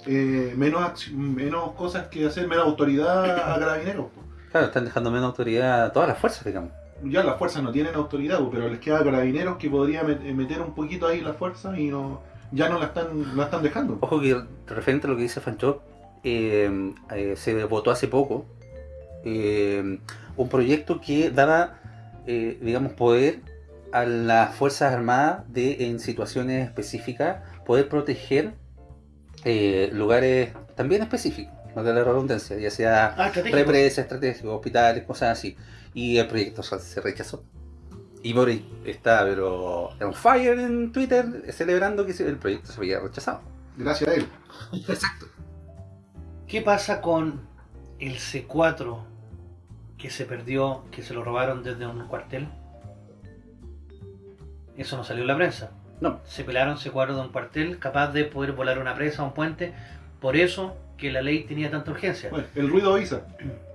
eh, menos, menos cosas que hacer, menos autoridad a carabineros. po. Claro, están dejando menos autoridad a todas las fuerzas, digamos. Ya las fuerzas no tienen autoridad, po, pero les queda a carabineros que podría met- meter un poquito ahí la fuerza y no ya no la están, la están dejando. Ojo que referente a lo que dice Fanchop, eh, eh, se votó hace poco eh, un proyecto que daba, eh, digamos, poder a las Fuerzas Armadas de en situaciones específicas poder proteger eh, lugares también específicos, no de la redundancia, ya sea Ah, represas, estratégicos, hospitales, cosas así. Y el proyecto se se rechazó. Y Boric está, pero on fire en Twitter, celebrando que el proyecto se había rechazado. Gracias a él. Exacto. ¿Qué pasa con el C4 que se perdió, que se lo robaron desde un cuartel? Eso no salió en la prensa. No. Se pelaron C4 de un cuartel capaz de poder volar una presa, un puente. Por eso que la ley tenía tanta urgencia. Bueno, el ruido avisa.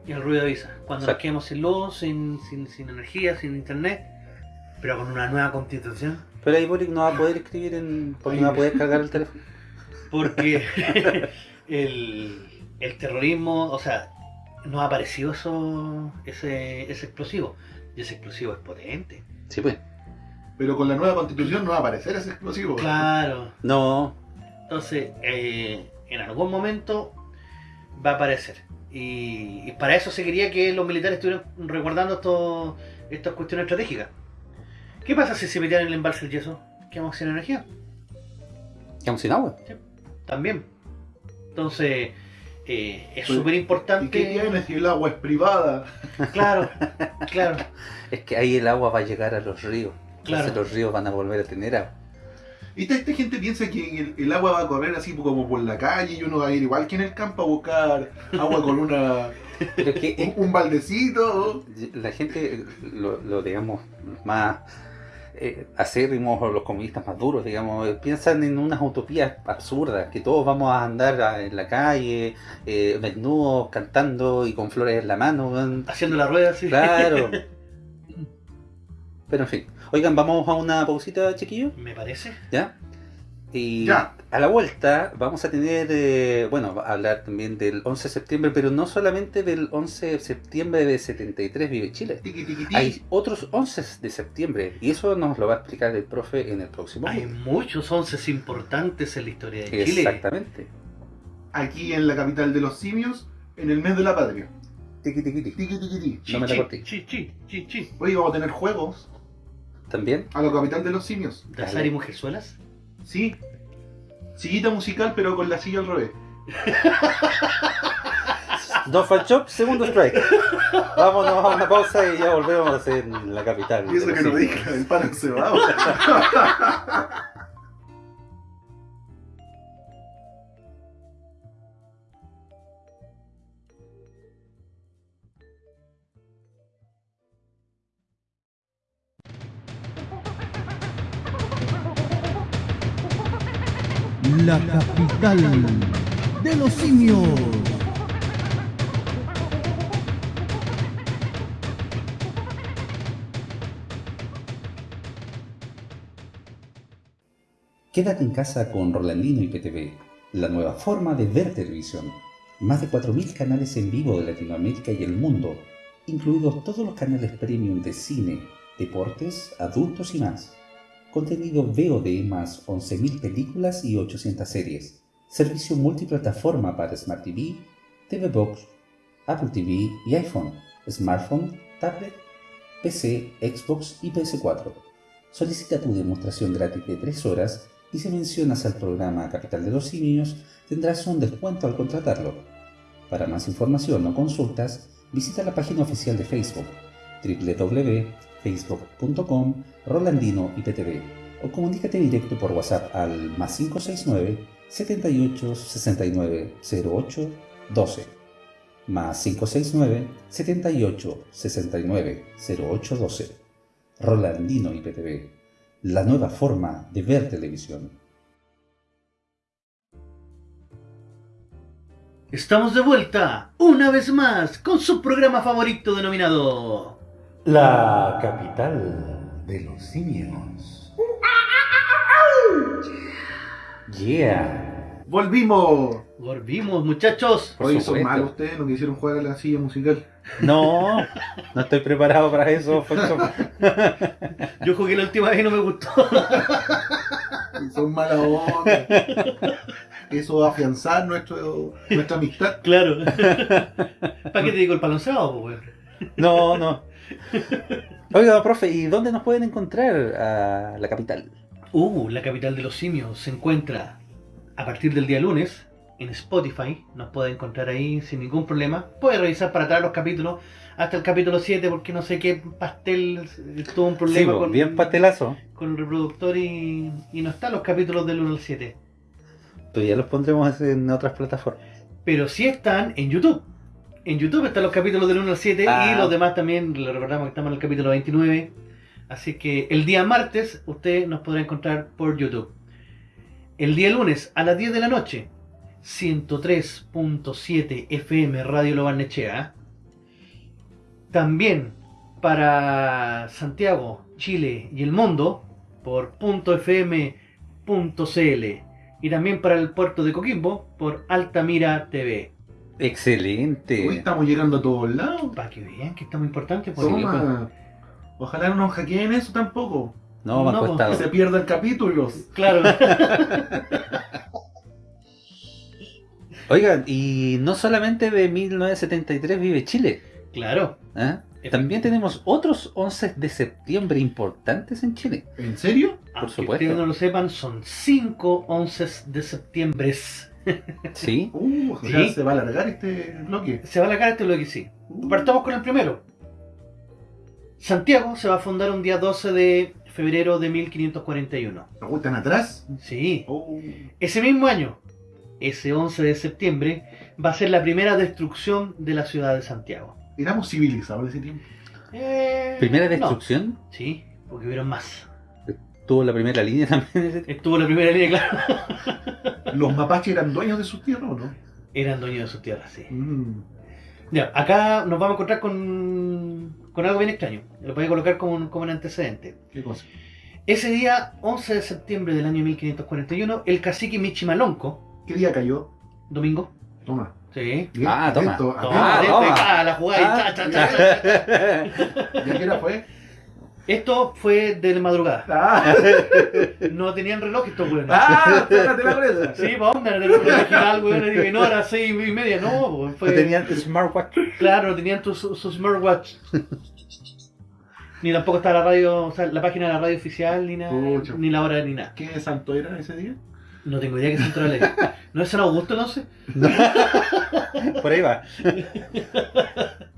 El ruido avisa. Cuando nos quedemos sin luz, sin, sin, sin energía, sin internet, pero con una nueva constitución. Pero ahí Boric no va a poder escribir en. porque no va a poder cargar el teléfono. Porque el, el terrorismo, o sea, no ha aparecido eso, ese, ese explosivo. Y ese explosivo es potente. Sí, pues. Pero con la nueva constitución no va a aparecer ese explosivo. Claro. No. Entonces, eh, en algún momento va a aparecer. Y, y para eso se quería que los militares estuvieran resguardando estos, estas cuestiones estratégicas. ¿Qué pasa si se metieran en el embalse del yeso? ¿Quedamos sin energía? Quedamos sin agua. También. Entonces, eh, es Pues, súper ¿Y importante. qué tiene si el agua es privada? Claro, claro. Es que ahí el agua va a llegar a los ríos. Claro. Entonces los ríos van a volver a tener agua. Esta, esta gente piensa que el, el agua va a correr así como por la calle y uno va a ir igual que en el campo a buscar agua con una Pero es que un, un baldecito. la gente, lo, lo, digamos, más eh, acérrimos o los comunistas más duros, digamos, eh, piensan en unas utopías absurdas, que todos vamos a andar a- en la calle, eh, desnudos, cantando y con flores en la mano. Haciendo la rueda, sí. Claro. Pero en fin. Oigan, vamos a una pausita, chiquillos. Me parece. ¿Ya? Y Ya. a la vuelta vamos a tener, eh, bueno, a hablar también del 11 de septiembre, pero no solamente del 11 de septiembre de 73 Vive Chile. Tiqui, tiqui, tiqui. Hay otros 11 de septiembre y eso nos lo va a explicar el profe en el próximo. Hay muchos onces importantes en la historia de Chile. Exactamente. Aquí en la capital de los simios, en el mes de la patria. Tiqui, tiqui, tiqui. Tiqui, tiqui, tiqui. No me la Chi, corté. chi, chi, chi, chi. Hoy vamos a tener juegos También. a la capital de los simios. ¿De azar y mujerzuelas? Sí. Sillita musical, pero con la silla al revés. Dos Fan Shop, segundo strike. Vámonos a una pausa y ya volvemos en la capital. Y eso que no dije, el pan encebado. La capital de los simios. Quédate en casa con Rolandino y PTV, la nueva forma de ver televisión. Más de 4.000 canales en vivo de Latinoamérica y el mundo, incluidos todos los canales premium de cine, deportes, adultos y más. Contenido VOD más 11.000 películas y 800 series. Servicio multiplataforma para Smart TV, TV Box, Apple TV y iPhone, smartphone, tablet, PC, Xbox y PS4. Solicita tu demostración gratis de 3 horas y si mencionas al programa Capital de los Simios tendrás un descuento al contratarlo. Para más información o consultas, visita la página oficial de Facebook www.facebook.com Rolandino IPTV o comunícate directo por WhatsApp al más 569 78 69 08 12 más 569 78 69 08 12 Rolandino IPTV, la nueva forma de ver televisión. Estamos de vuelta, una vez más, con su programa favorito denominado... La capital de los simios. Yeah. Volvimos. Volvimos, muchachos. Por Hoy son malos ustedes, no quisieron jugar a la silla musical. No, no estoy preparado para eso. Yo jugué la última vez y no me gustó. Son malas onda. Eso va a afianzar nuestro, nuestra amistad. Claro. ¿Para qué te digo el palonzado? No, no. Oiga, profe, ¿y dónde nos pueden encontrar a la capital? Uh, la capital de los simios se encuentra a partir del día lunes en Spotify. Nos puede encontrar ahí sin ningún problema. Puede revisar para atrás los capítulos hasta el capítulo 7 porque no sé qué pastel tuvo un Sí, problema po, con, bien pastelazo. con el reproductor y, y no están los capítulos del 1 al 7. Pero ya los pondremos en otras plataformas. Pero sí están en YouTube. En YouTube están los capítulos del 1 al 7 Ah. y los demás también, le recordamos que estamos en el capítulo 29. Así que el día martes usted nos podrá encontrar por YouTube. El día lunes a las 10 de la noche, 103.7 FM Radio Lo Barnechea. También para Santiago, Chile y el mundo por .fm.cl y también para el puerto de Coquimbo por Altamira TV. Excelente. Hoy estamos llegando a todos lados. Para que vean que está muy importante. pues. Toma. Ojalá no nos hackeen eso tampoco. No, me ha No, costado. Que se pierdan capítulos. Claro. Oigan, y no solamente de 1973 vive Chile. claro. ¿eh? También tenemos otros 11 de septiembre importantes en Chile. ¿En serio? Aunque supuesto. ustedes no lo sepan, son 5 11 de septiembre. Sí. Uh, o sea, Sí. se va a alargar este bloque. Se va a la este lo que sí. Uh. Partamos con el primero. Santiago se va a fundar un día 12 de febrero de 1541. ¿No están atrás? Sí. Oh. Ese mismo año, ese 11 de septiembre, va a ser la primera destrucción de la ciudad de Santiago. Éramos civilizados en ese tiempo. Eh, Primera no. destrucción. Sí, porque hubieron más. Tuvo la primera línea también. Estuvo la primera línea, claro. ¿Los mapaches eran dueños de sus tierras o no? Eran dueños de sus tierras, sí. Mm. Ya, acá nos vamos a encontrar con, con algo bien extraño. Lo voy a colocar como un, como un antecedente. ¿Qué cosa? Ese día, 11 de septiembre del año 1541, el cacique Michimalonco, ¿Qué día cayó? domingo, Toma. sí, Bien, Ah, toma. atento, Toma, Ah, atento. atento, toma. ah, la jugada y Ah, cha, cha, cha. ¿Y a qué hora fue? Esto fue de madrugada. Ah, No tenían reloj estos weones. ah sácate la presa. Sí, pa' onda, era el reloj original, weón, y no, era seis y media, no, weón, fue... No tenían smartwatch. Claro, no tenían tu- su, su smartwatch. ni tampoco está la radio, o sea, la página de la radio oficial, ni nada, ni la hora, ni nada. ¿Qué santo era ese día? No tengo idea que se entró la ley. ¿No es San Augusto, no sé? Por ahí va.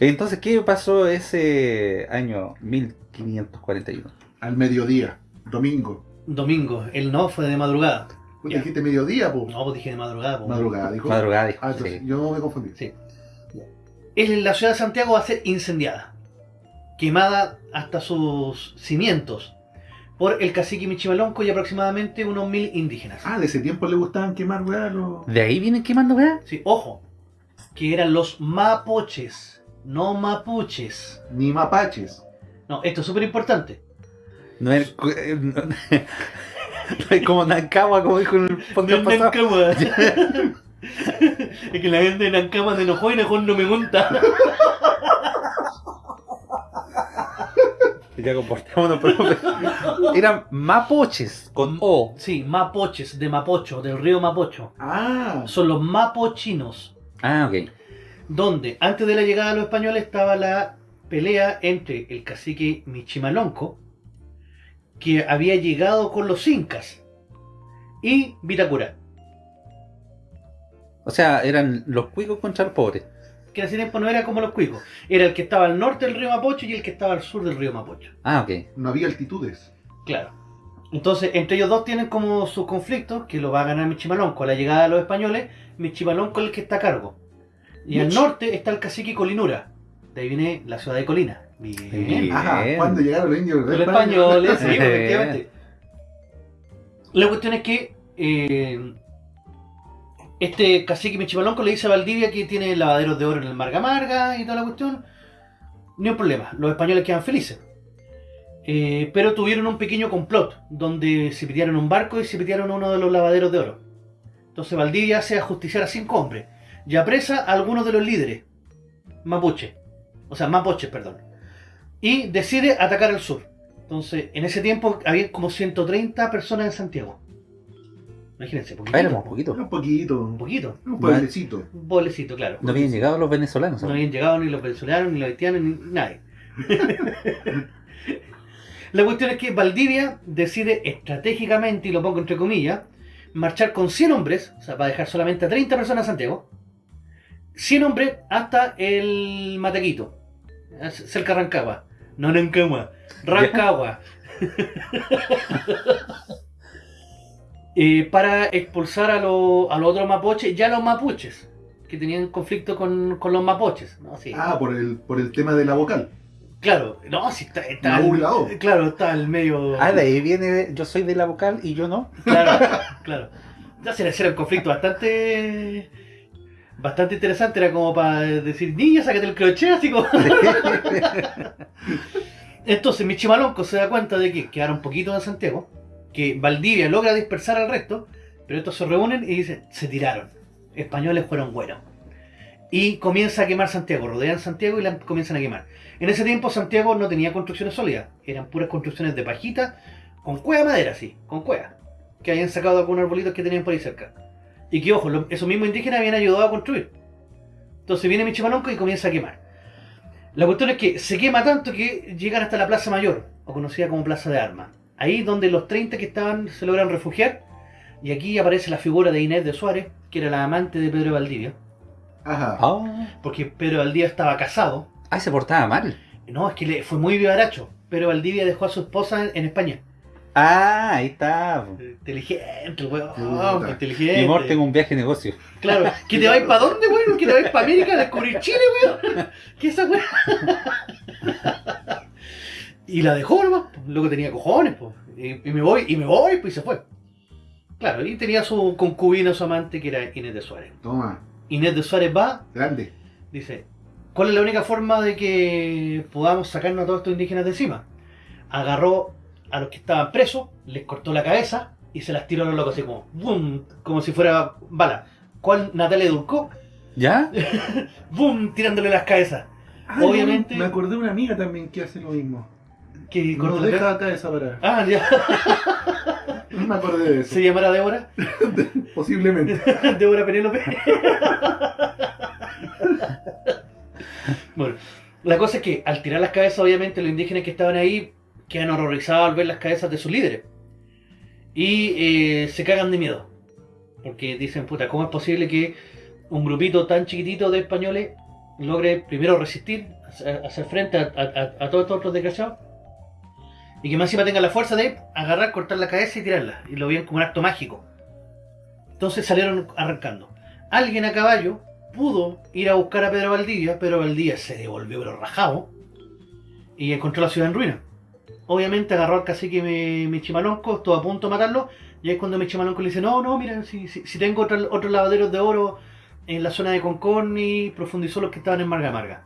Entonces, ¿qué pasó ese año 1541? Al mediodía, domingo. Domingo, el no fue de madrugada. Pues Ya. dijiste mediodía, po. No, pues dije de madrugada. pues. Madrugada, dijo. Madrugada, dijo. Ah, entonces, sí. yo me confundí. Sí. La ciudad de Santiago va a ser incendiada, quemada hasta sus cimientos por el cacique Michimalonco y aproximadamente unos mil indígenas. Ah, de ese tiempo le gustaban quemar, weá, los... ¿De ahí vienen quemando, weá? Sí, ojo, que eran los mapoches, no mapuches. Ni mapaches. No, esto es súper importante. No es, eh, no, no es como Nancagua, como dijo en el podcast pasado. Nancagua. es que la gente de Nancagua de enojó y Najón no me monta. Ya comportémonos, profe. Eran mapoches con O. Sí, mapoches, de Mapocho, del río Mapocho. Ah, Son los mapochinos. Ah, ok. Donde antes de la llegada de los españoles estaba la pelea entre el cacique Michimalonco, que había llegado con los incas, y Vitacura, O sea, eran los cuicos contra los pobres. que en ese tiempo no era como los cuicos, era el que estaba al norte del río Mapocho y el que estaba al sur del río Mapocho. Ah, ok. no había altitudes. Claro. Entonces, entre ellos dos tienen como sus conflictos, que lo va a ganar Michimalonco. A la llegada de los españoles, Michimalonco es el que está a cargo. Y al norte está el cacique Colinura. De ahí viene la ciudad de Colina. Bien. Bien. Ajá, cuando llegaron los indios Los españoles, sí, Bien. efectivamente. La cuestión es que eh, este cacique Michimalonco le dice a Valdivia que tiene lavaderos de oro en el Marga Marga y toda la cuestión. Ni un problema, los españoles quedan felices. Eh, pero tuvieron un pequeño complot donde se pidieron un barco y se pidieron uno de los lavaderos de oro. Entonces Valdivia hace ajusticiar a cinco hombres y apresa a algunos de los líderes mapuche, o sea, mapoches, perdón, y decide atacar al sur. Entonces, en ese tiempo había como 130 personas en Santiago. Imagínense, poquito. Ah, éramos poquitos. Un poquito, Un poquito. un pueblecito. Un pueblecito, claro. No habían llegado los venezolanos. No ¿no? habían llegado ni los venezolanos, ni los haitianos, ni nadie. La cuestión es que Valdivia decide estratégicamente, y lo pongo entre comillas, marchar con 100 hombres, o sea, para dejar solamente a 30 personas en Santiago, 100 hombres hasta el Matequito, cerca de Rancagua. No Rancagua, Rancagua. Eh, para expulsar a, lo- a los otros mapuches, ya los mapuches, que tenían conflicto con, con los mapuches. ¿no? Sí. Ah, por el, por el tema de la vocal. Claro, no, si está, está O. Claro, está al medio. Ah, de ahí viene, yo soy de la vocal y yo no. Claro, claro. Ya se le hacía un conflicto bastante. Bastante interesante, era como para decir, niña, sácate el crochet, así como. Entonces Michimalonco se da cuenta de que quedaron poquitos en Santiago, que Valdivia logra dispersar al resto, pero estos se reúnen y dicen, se tiraron. Españoles fueron buenos. Y comienza a quemar Santiago, rodean Santiago y la comienzan a quemar. En ese tiempo Santiago no tenía construcciones sólidas, eran puras construcciones de pajita, con cueva de madera, sí, con cueva, que habían sacado algunos arbolitos que tenían por ahí cerca. Y que, ojo, lo- esos mismos indígenas habían ayudado a construir. Entonces viene Michimalonco y comienza a quemar. La cuestión es que se quema tanto que llegan hasta la Plaza Mayor, o conocida como Plaza de Armas. Ahí donde los 30 que estaban se logran refugiar. Y aquí aparece la figura de Inés de Suárez, que era la amante de Pedro de Valdivia. Ajá. Ah, Porque Pedro de Valdivia estaba casado. ah, se portaba mal. No, es que le fue muy vivaracho. pero Valdivia dejó a su esposa en, en España. Ah, ahí está. po. Inteligente, el weón, Puta. inteligente. Y Morte en un viaje de negocio. Claro, ¿que te vais para dónde, weón? ¿Que te vais para América a descubrir Chile, weón? ¿Qué esa weón? y la dejó nomás, po. luego tenía cojones, pues. Y, y me voy, y me voy, pues y se fue. Claro, y tenía su concubina, su amante, que era Inés de Suárez. Toma, Inés de Suárez va, grande. dice, ¿cuál es la única forma de que podamos sacarnos a todos estos indígenas de encima? Agarró a los que estaban presos, les cortó la cabeza y se las tiró a los locos así como, ¡bum! como si fuera bala. ¿Cuál Natalia Dulcó? ¿Ya? ¡Bum! tirándole las cabezas. Obviamente- Me acordé de una amiga también que hace lo mismo. Que No cortó la deja cabeza. acá esa parada. Ah, ya. No me acordé de eso. Se llamará Débora. Posiblemente. Débora Penélope. bueno, la cosa es que al tirar las cabezas, obviamente los indígenas que estaban ahí quedan horrorizados al ver las cabezas de sus líderes. Y eh, se cagan de miedo. Porque dicen, puta, ¿cómo es posible que un grupito tan chiquitito de españoles logre primero resistir, hacer frente a, todos estos otros desgraciados? Y que más encima tenga la fuerza de agarrar, cortar la cabeza y tirarla. Y lo veían como un acto mágico. Entonces salieron arrancando. Alguien a caballo pudo ir a buscar a Pedro Valdivia. Pedro Valdivia se devolvió pero rajado. Y encontró la ciudad en ruina. Obviamente agarró al cacique Mi- Michimalonco, estuvo a punto de matarlo. Y ahí es cuando Michimalonco le dice, no, no, mira, si, si, si tengo otro- otros lavaderos de oro en la zona de Concorni, profundizó los que estaban en Marga Marga.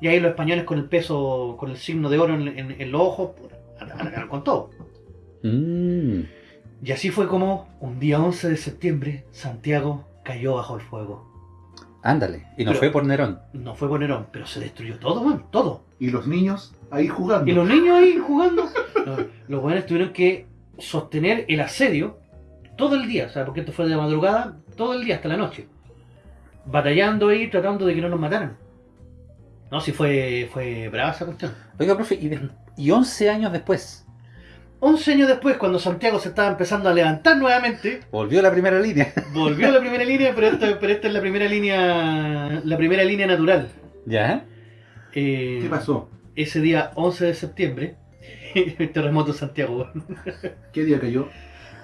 Y ahí los españoles con el peso, con el signo de oro en, en- en los ojos, arrancaron con todo. Mm. Y así fue como un día 11 de septiembre Santiago cayó bajo el fuego. Ándale. Y no Pero- fue por Nerón. No fue por Nerón, pero se destruyó todo, man, todo. Y los niños ahí jugando. Y los niños ahí jugando. Los, los buenos tuvieron que sostener el asedio todo el día, o sea, porque esto fue de madrugada, todo el día hasta la noche. Batallando ahí, tratando de que no nos mataran. No, sí fue, fue brava esa cuestión. Oiga, profe, y, de- y 11 años después, 11 años después, cuando Santiago se estaba empezando a levantar nuevamente, volvió a la primera línea. volvió a la primera línea, pero esta, pero esta es la primera línea, la primera línea natural. ¿Ya? Eh, ¿Qué pasó? Ese día 11 de septiembre, terremoto en Santiago. ¿Qué día cayó?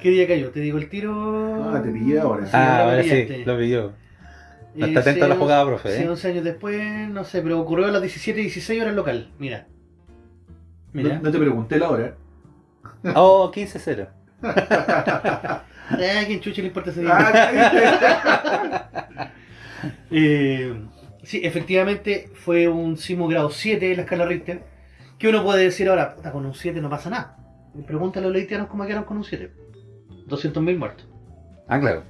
¿Qué día cayó? Te digo el tiro. Ah, te pillé ahora. Sí, ah, ahora sí, lo pilló. No Eh, está atento a la jugada, profe, Sí, ¿eh? 11 años después, no sé, pero ocurrió a las 17 y 16 horas local. Mira. Mira. No, no te pregunté la hora. Oh, 15-0. Ah, ¿quién chucha le importa ese día? Ah, ¿qué Eh, sí, efectivamente fue un sismo grado 7 de la escala Richter. Que uno puede decir ahora, puta, con un 7 no pasa nada. Pregúntale a los haitianos cómo quedaron con un 7. 200.000 muertos. Ah, claro.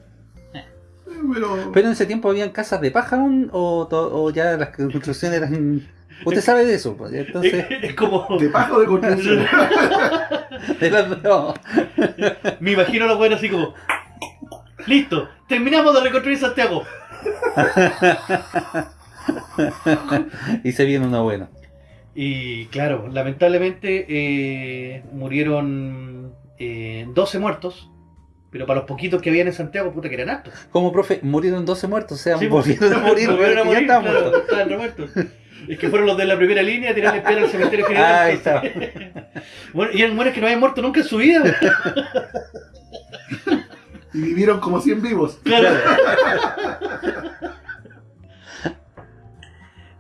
Pero, Pero en ese tiempo habían casas de paja aún, o, ya las construcciones eran... Usted sabe de eso, pues, entonces... es como. ¿De paja o de construcción? de las dos. Me imagino a los buenos así como. Listo, terminamos de reconstruir Santiago. y se viene uno bueno. Y claro, lamentablemente eh, murieron eh, 12 muertos. Pero para los poquitos que habían en Santiago, puta que eran hartos. Como profe, murieron 12 muertos, o sea, Sí, pues, volvieron a morir, volvieron a morir, estaban claro, muertos. estaban remuertos. Es que fueron los de la primera línea a tirarle piedra al cementerio general. Ah, ahí está. Bueno, y eran buenos que no habían muerto nunca en su vida. y vivieron como 100 vivos. Claro.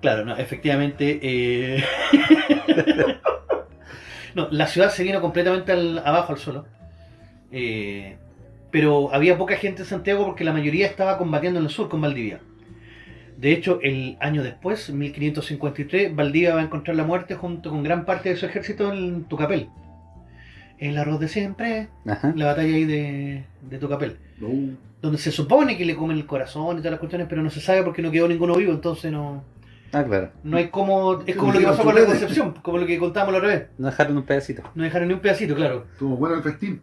Claro, no, efectivamente. eh, no, la ciudad se vino completamente al- abajo al suelo. Eh, pero había poca gente en Santiago porque la mayoría estaba combatiendo en el sur con Valdivia. De hecho, el año después, 1553, Valdivia va a encontrar la muerte junto con gran parte de su ejército en Tucapel. El arroz de siempre, Ajá. la batalla ahí de, de Tucapel donde se supone que le comen el corazón y todas las cuestiones, pero no se sabe porque no quedó ninguno vivo, entonces no, Ah, claro. no hay como, es como lo que pasó con la Concepción, como lo que contábamos la otra vez, No dejaron un pedacito. no dejaron ni un pedacito, claro. Estuvo bueno el festín.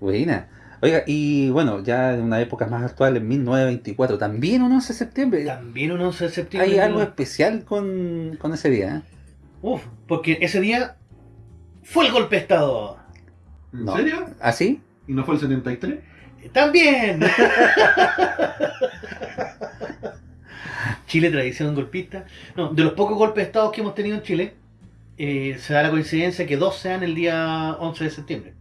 Buena. Oiga, y bueno, ya en una época más actual, en 1924, también un 11 de septiembre. También un 11 de septiembre. Hay algo especial con, con ese día, ¿eh? Uf, porque ese día fue el golpe de Estado. ¿En No. serio? ¿Así? ¿Y no fue el 73? También. Chile, tradición golpista. No, de los pocos golpes de Estado que hemos tenido en Chile, eh, se da la coincidencia que dos sean el día 11 de septiembre.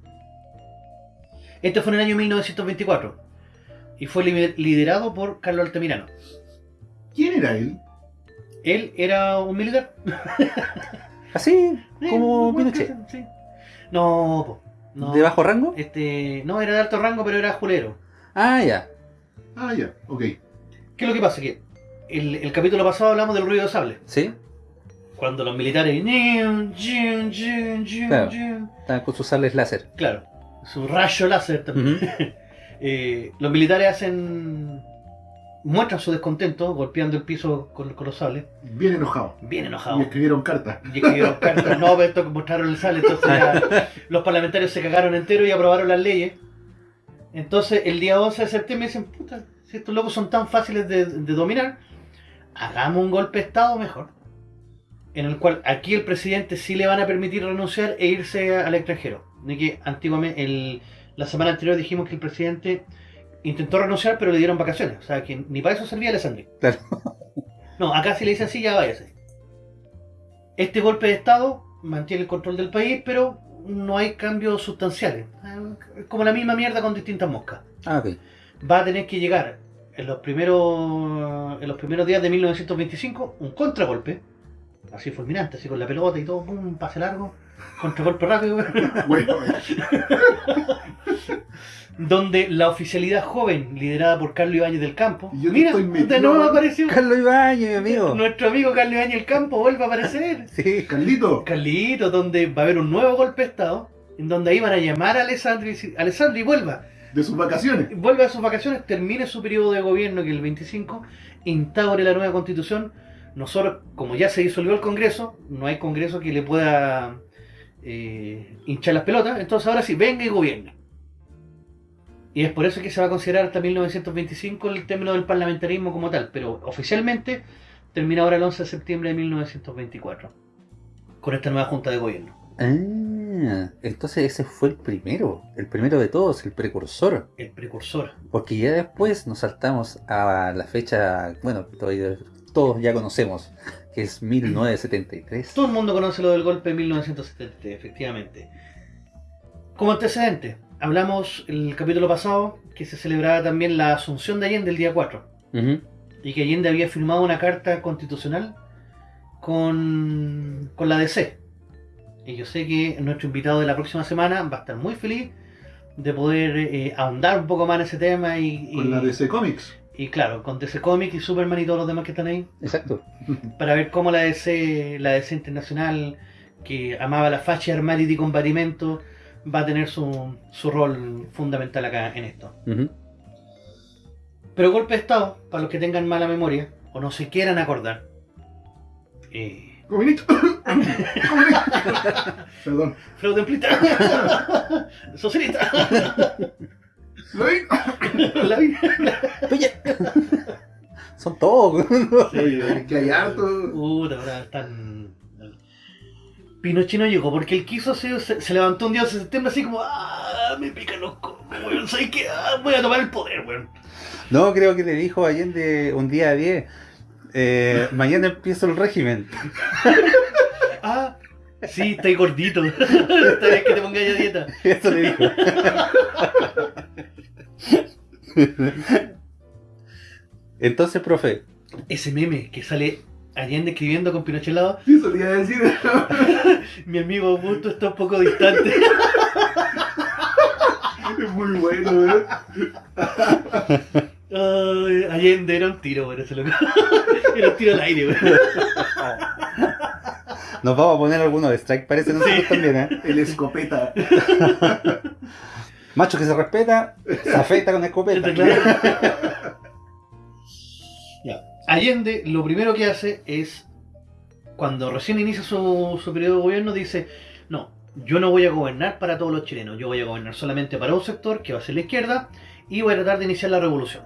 Este fue en el año 1924 y fue li- liderado por Carlos Altamirano. ¿Quién era él? Él era un militar. Así como Pinochet. sí. No, po, no. ¿De bajo rango? Este, no, era de alto rango, pero era julero. Ah, ya. Ah, ya, ok. ¿Qué es lo que pasa? Que el, el capítulo pasado hablamos del ruido de sable. ¿Sí? Cuando los militares. Claro. Están con sus sables láser. Claro, su rayo láser también. Eh, los militares hacen. muestran su descontento golpeando el piso con, con los sables. Bien enojado. Bien Y enojados. escribieron cartas. Y escribieron cartas, no, pero esto que mostraron el sable, entonces ya los parlamentarios se cagaron entero y aprobaron las leyes. Entonces el día 11 de septiembre dicen, puta, si estos locos son tan fáciles de, de dominar, hagamos un golpe de Estado mejor. En el cual aquí el presidente sí le van a permitir renunciar e irse al extranjero. De que antiguamente, el- la semana anterior dijimos que el presidente intentó renunciar pero le dieron vacaciones. O sea que ni para eso servía Alessandri. Claro. No, acá sí le dicen sí, ya váyase. Este golpe de Estado mantiene el control del país, pero no hay cambios sustanciales. Es como la misma mierda con distintas moscas. Ah, ok. Va a tener que llegar en los primeros, en los primeros días de 1925 un contragolpe, así fulminante, así con la pelota y todo, un pase largo, contragolpe rápido, Bueno, donde la oficialidad joven, liderada por Carlos Ibáñez del Campo, yo mira, de nuevo apareció Carlos Ibáñez, mi amigo. nuestro amigo Carlos Ibáñez del Campo, vuelve a aparecer. Sí. Carlito. Carlito, donde va a haber un nuevo golpe de Estado, en donde ahí van a llamar a Alessandri y decir, Alessandri, vuelva, De sus vacaciones. vuelva a sus vacaciones, termine su periodo de gobierno, que es el 25, instaure la nueva constitución. Nosotros, como ya se disolvió el Congreso, no hay Congreso que le pueda eh, hinchar las pelotas, entonces ahora sí, venga y gobierne. Y es por eso que se va a considerar hasta 1925 el término del parlamentarismo como tal, pero oficialmente termina ahora el 11 de septiembre de 1924, con esta nueva junta de gobierno. Ah, entonces ese fue el primero. El primero de todos, el precursor. El precursor. Porque ya después nos saltamos a la fecha, bueno, todavía todos ya conocemos, que es 1973. Todo el mundo conoce lo del golpe de 1970, efectivamente. Como antecedente, hablamos el capítulo pasado que se celebraba también la asunción de Allende el día 4 Ujú. y que Allende había firmado una carta constitucional con, con la DC. Y yo sé que nuestro invitado de la próxima semana va a estar muy feliz de poder eh, ahondar un poco más en ese tema y, y- Con la DC Comics. y claro, con DC Comics y Superman y todos los demás que están ahí. Exacto. para ver cómo la DC, la DC internacional, que amaba la facha, armarium y combatimento, va a tener su, su rol fundamental acá en esto. Pero golpe de Estado, para los que tengan mala memoria o no se quieran acordar. Eh, Comunista. Perdón. Freud templita, socialista, ¿Lo vi? la vida. Oye. Son todos. Es que hay harto. Puta, ahora están. Pinochet no llegó porque él quiso, se, se- se levantó un día de septiembre así como, ah, me pican los cocos, weón, ¿sabes qué? Ah, voy a tomar el poder, weón. No, creo que le dijo Allende un día a 10. Eh, mañana empiezo el régimen. Ah, sí, estáis gordito. Está bien que te pongas a dieta. Eso le dijo. Entonces, profe, Ese meme que sale Allende escribiendo con Pinochet lado, Sí, eso te iba a decir. mi amigo Augusto está un poco distante. Es muy bueno, ¿eh? Ay, Allende era un tiro, weón, ese loco. Era un tiro al aire, weón. nos vamos a poner algunos de strike, parece nosotros Sí. también, ¿eh? El escopeta. Macho que se respeta, se afecta con escopeta. Claro. Ya. Allende lo primero que hace es, cuando recién inicia su, su periodo de gobierno, dice, no, yo no voy a gobernar para todos los chilenos, yo voy a gobernar solamente para un sector, que va a ser la izquierda, y voy a tratar de iniciar la revolución.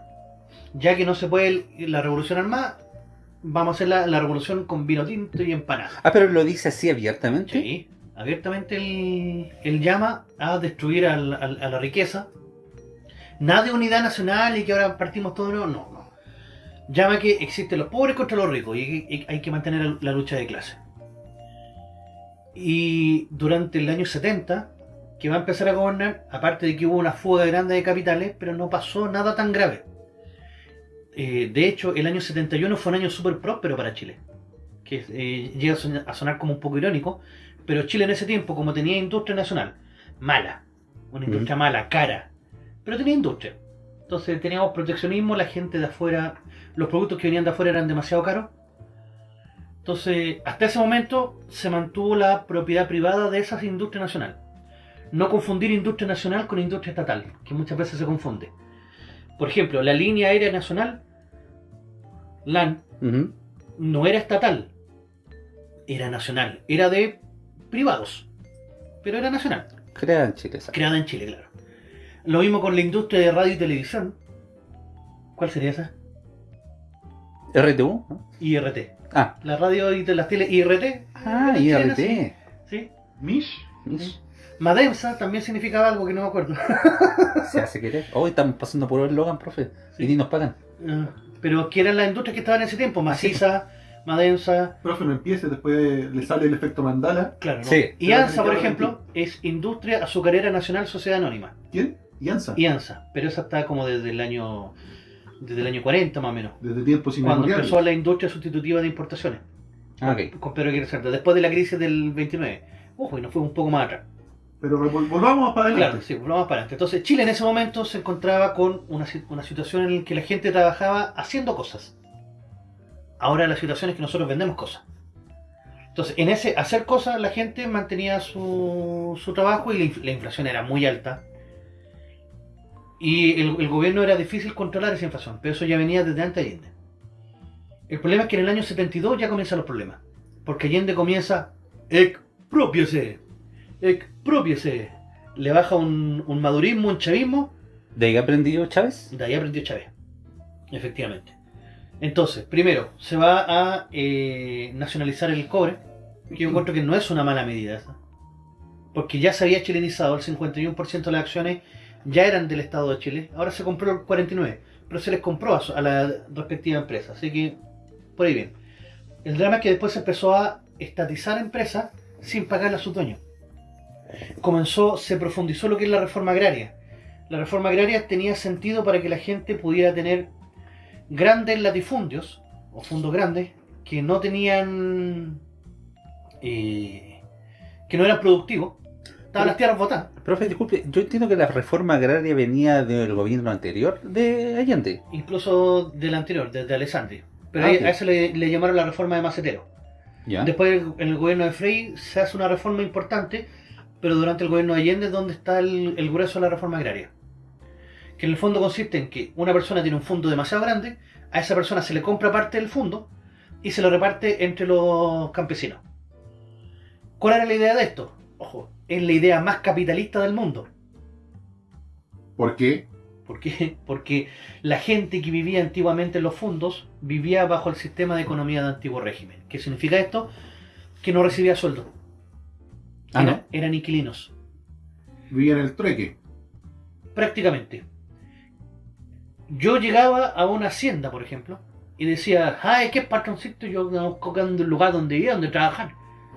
Ya que no se puede la revolución armada, vamos a hacer la, la revolución con vino tinto y empanada. Ah, pero lo dice así abiertamente. Sí, abiertamente él, él llama a destruir al- al- a la riqueza. Nada de unidad nacional y que ahora partimos todos, no, no. no. Llama que existen los pobres contra los ricos y, y hay que mantener la lucha de clase. Y durante el año 70, que va a empezar a gobernar, aparte de que hubo una fuga grande de capitales, pero no pasó nada tan grave. Eh, de hecho, el año 71 fue un año súper próspero para Chile, que eh, llega a sonar, a sonar como un poco irónico, pero Chile en ese tiempo, como tenía industria nacional, mala, una industria mala, cara, pero tenía industria. Entonces teníamos proteccionismo, la gente de afuera, los productos que venían de afuera eran demasiado caros. Entonces, hasta ese momento se mantuvo la propiedad privada de esas industrias nacionales. No confundir industria nacional con industria estatal, que muchas veces se confunde. Por ejemplo, la línea aérea nacional, LAN, no era estatal, era nacional, era de privados, pero era nacional, Crea en Chile. ¿sabes? creada en Chile, claro. Lo mismo con la industria de radio y televisión. ¿Cuál sería esa? RTU. ¿no? IRT. Ah, La radio y de las tele IRT. ah IRT. sí. Sí. Mish. Mish, Madensa también significaba algo que no me acuerdo. Se hace querer. Hoy estamos pasando por el Logan, profe. Sí. Y ni nos pagan. Ah, Pero que eran las industrias que estaban en ese tiempo, maciza, Madensa, Profe, no empiece, después le sale el efecto mandala. claro. ¿no? Sí. Y ANSA, por ejemplo, es Industria Azucarera Nacional Sociedad Anónima. ¿Quién? Yanza. Y ANSA, pero esa está como desde el año desde el año 40 más o menos, Desde tiempos cuando empezó la industria sustitutiva de importaciones, Ah, ok. con Pedro Aguirre Cerda, después de la crisis del 29. Ojo, y nos fue un poco más atrás. Pero vol- volvamos para Claro, adelante. sí, volvamos para adelante. Entonces, Chile en ese momento se encontraba con una, una situación en la que la gente trabajaba haciendo cosas. Ahora la situación es que nosotros vendemos cosas. Entonces, en ese hacer cosas, la gente mantenía su, su trabajo y la, la inflación era muy alta. Y el, el gobierno era difícil controlar esa inflación, pero eso ya venía desde antes de Allende. El problema es que en el año 72 ya comienzan los problemas. Porque Allende comienza, expropiese, expropiese. Le baja un, un madurismo, un chavismo, ¿De ahí aprendió Chávez? de ahí aprendió Chávez. Efectivamente. Entonces, primero, se va a eh, nacionalizar el cobre, que yo encuentro que no es una mala medida esa. Porque ya se había chilenizado, el 51% de las acciones ya eran del Estado de Chile, ahora se compró el 49%, pero se les compró a, a la respectiva empresa, así que por ahí bien. El drama es que después se empezó a estatizar empresas sin pagarle a sus dueños. Comenzó, se profundizó lo que es la reforma agraria. La reforma agraria tenía sentido para que la gente pudiera tener grandes latifundios o fondos grandes que no tenían eh, que no eran productivos estaban las tierras botadas Profe, disculpe, yo entiendo que la reforma agraria venía del gobierno anterior de Allende. incluso del anterior desde Alessandri pero Ah, ahí- a eso le, le llamaron la reforma de Macetero ¿Ya? después en el gobierno de Frey se hace una reforma importante pero durante el gobierno de Allende es donde está el, el grueso de la reforma agraria que en el fondo consiste en que una persona tiene un fondo demasiado grande a esa persona se le compra parte del fondo y se lo reparte entre los campesinos ¿cuál era la idea de esto? ojo, es la idea más capitalista del mundo ¿Por qué? ¿Por qué? Porque la gente que vivía antiguamente en los fondos vivía bajo el sistema de economía de antiguo régimen. ¿Qué significa esto? Que no recibía sueldo. Ah, Era- ¿no? Eran inquilinos, Vivía en el trueque. prácticamente. Yo llegaba a una hacienda, por ejemplo, y decía, ay, qué patroncito, yo conozco un lugar donde vivía, donde trabajar.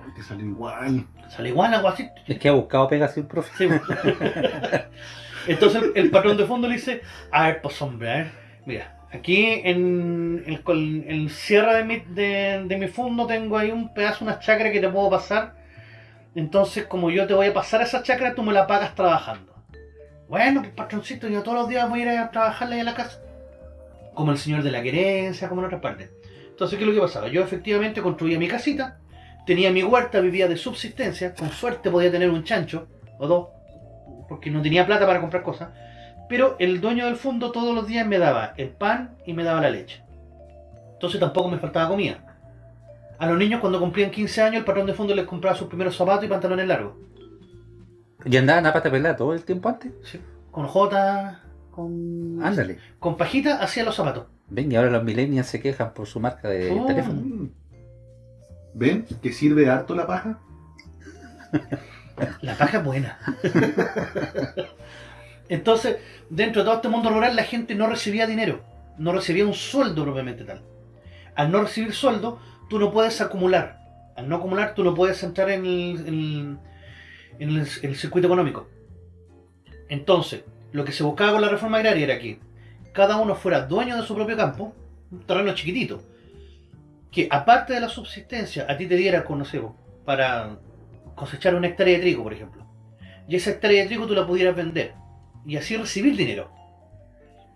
Ay, Te sale igual. Sale igual algo así. Es que ha buscado pega así el profe. Sí. Entonces el, el patrón de fondo le dice, a ver, pues hombre, a ver, mira, aquí en, el en el cierre de mi, de, de mi fondo tengo ahí un pedazo, una chacra que te puedo pasar. Entonces, como yo te voy a pasar esa chacra, tú me la pagas trabajando. Bueno, pues patroncito, yo todos los días voy a ir a trabajarle a la casa. Como el señor de la querencia, como en otras partes. Entonces, ¿qué es lo que pasaba? Yo efectivamente construía mi casita, tenía mi huerta, vivía de subsistencia, con suerte podía tener un chancho o dos, porque no tenía plata para comprar cosas, pero el dueño del fondo todos los días me daba el pan y me daba la leche. Entonces tampoco me faltaba comida. A los niños cuando cumplían 15 años el patrón de fondo les compraba sus primeros zapatos y pantalones largos. Y andaban a pata pelada todo el tiempo antes. ¿sí? Con jota, con, Ándale. con pajita hacía los zapatos. Ven, y ahora los millennials se quejan por su marca de Oh. teléfono. ¿Ven que sirve harto la paja? La paja es buena. Entonces, dentro de todo este mundo rural, la gente no recibía dinero, no recibía un sueldo propiamente tal. Al no recibir sueldo, tú no puedes acumular. Al no acumular, tú no puedes entrar en el, en- el- circuito económico. Entonces, lo que se buscaba con la reforma agraria era que cada uno fuera dueño de su propio campo, un terreno chiquitito, que aparte de la subsistencia, a ti te diera, con, para cosechar una hectárea de trigo, por ejemplo. Y esa hectárea de trigo tú la pudieras vender y así recibir dinero.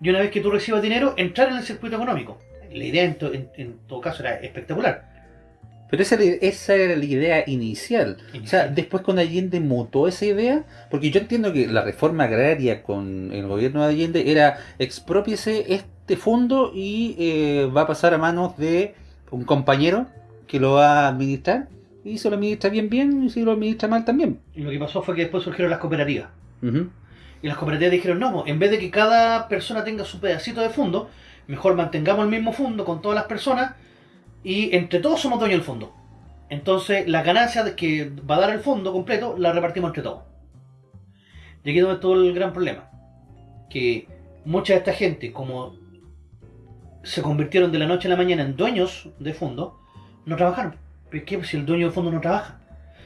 Y una vez que tú recibas dinero, entrar en el circuito económico. La idea en, to- en- en todo caso era espectacular. Pero esa, era- esa era la idea inicial. O sea, después con Allende mutó esa idea, porque yo entiendo que la reforma agraria con el gobierno de Allende era expropiese este fondo y eh, va a pasar a manos de un compañero que lo va a administrar. Y si lo administra bien, bien, y si lo administra mal también. Y lo que pasó fue que después surgieron las cooperativas. Y las cooperativas dijeron, no, en vez de que cada persona tenga su pedacito de fondo, mejor mantengamos el mismo fondo con todas las personas y entre todos somos dueños del fondo. Entonces, la ganancia de que va a dar el fondo completo la repartimos entre todos. Y aquí es donde todo el gran problema. Que mucha de esta gente, como se convirtieron de la noche a la mañana en dueños de fondo, no trabajaron. ¿Pero qué? Si el dueño de fondo no trabaja.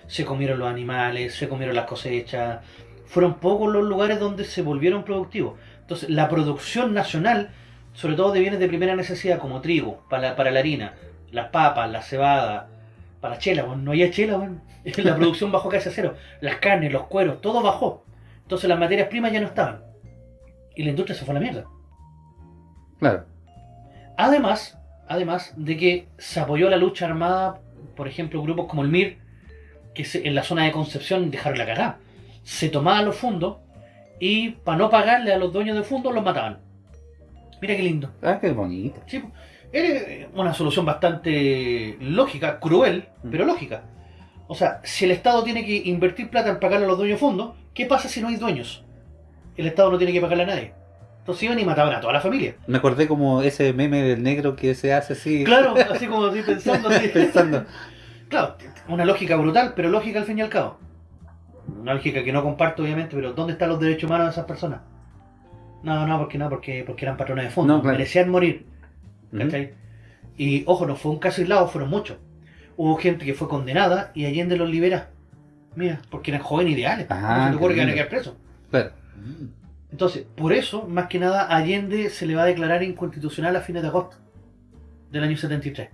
Se comieron los animales, se comieron las cosechas, fueron pocos los lugares donde se volvieron productivos. Entonces, la producción nacional, sobre todo de bienes de primera necesidad, como trigo, para, para la harina, las papas, la cebada, para la chela, bueno, no había chela, bueno. la producción bajó casi a cero. Las carnes, los cueros, todo bajó. Entonces, las materias primas ya no estaban. Y la industria se fue a la mierda. Claro. Además, además de que se apoyó la lucha armada, por ejemplo, grupos como el MIR, que se- en la zona de Concepción dejaron la cagada. Se tomaban los fondos y para no pagarle a los dueños de fondos los mataban. Mira qué lindo. Ah, qué bonito. Sí, po. Era una solución bastante lógica, cruel, Mm. pero lógica. O sea, si el Estado tiene que invertir plata en pagarle a los dueños fondos, ¿qué pasa si no hay dueños? El Estado no tiene que pagarle a nadie. Entonces iban y mataban a toda la familia. Me acordé como ese meme del negro que se hace así. Claro, así como estoy pensando. así. Pensando. Claro, una lógica brutal, pero lógica al fin y al cabo. Una lógica que no comparto, obviamente, pero ¿dónde están los derechos humanos de esas personas? No, no, porque no, porque, porque eran patrones de fondo. No, claro. Merecían morir. ¿cachai? Y ojo, no fue un caso aislado, fueron muchos. Hubo gente que fue condenada y Allende los libera. Mira, porque eran jóvenes ideales. Ah, ¿Cómo se te ocurre que van a quedar presos? Claro. Entonces, por eso, más que nada, Allende se le va a declarar inconstitucional a fines de agosto del año 73.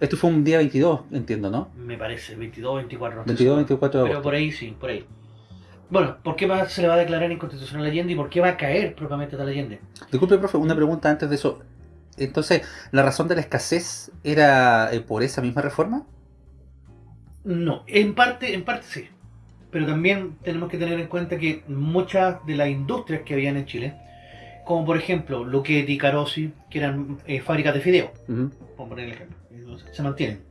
Esto fue un día 22, entiendo, ¿no? Me parece, 22, 24. no estoy 22, seguro. 24 de Pero agosto. por ahí sí, por ahí. Bueno, ¿por qué va- se le va a declarar inconstitucional a Allende y por qué va a caer propiamente tal Allende? Disculpe, profe, una pregunta antes de eso. Entonces, ¿la razón de la escasez era eh, por esa misma reforma? No, en parte, en parte sí. Pero también tenemos que tener en cuenta que muchas de las industrias que habían en Chile, como por ejemplo Luchetti, Carosi, que eran eh, fábricas de fideo, Ujú. por poner el ejemplo, se mantienen.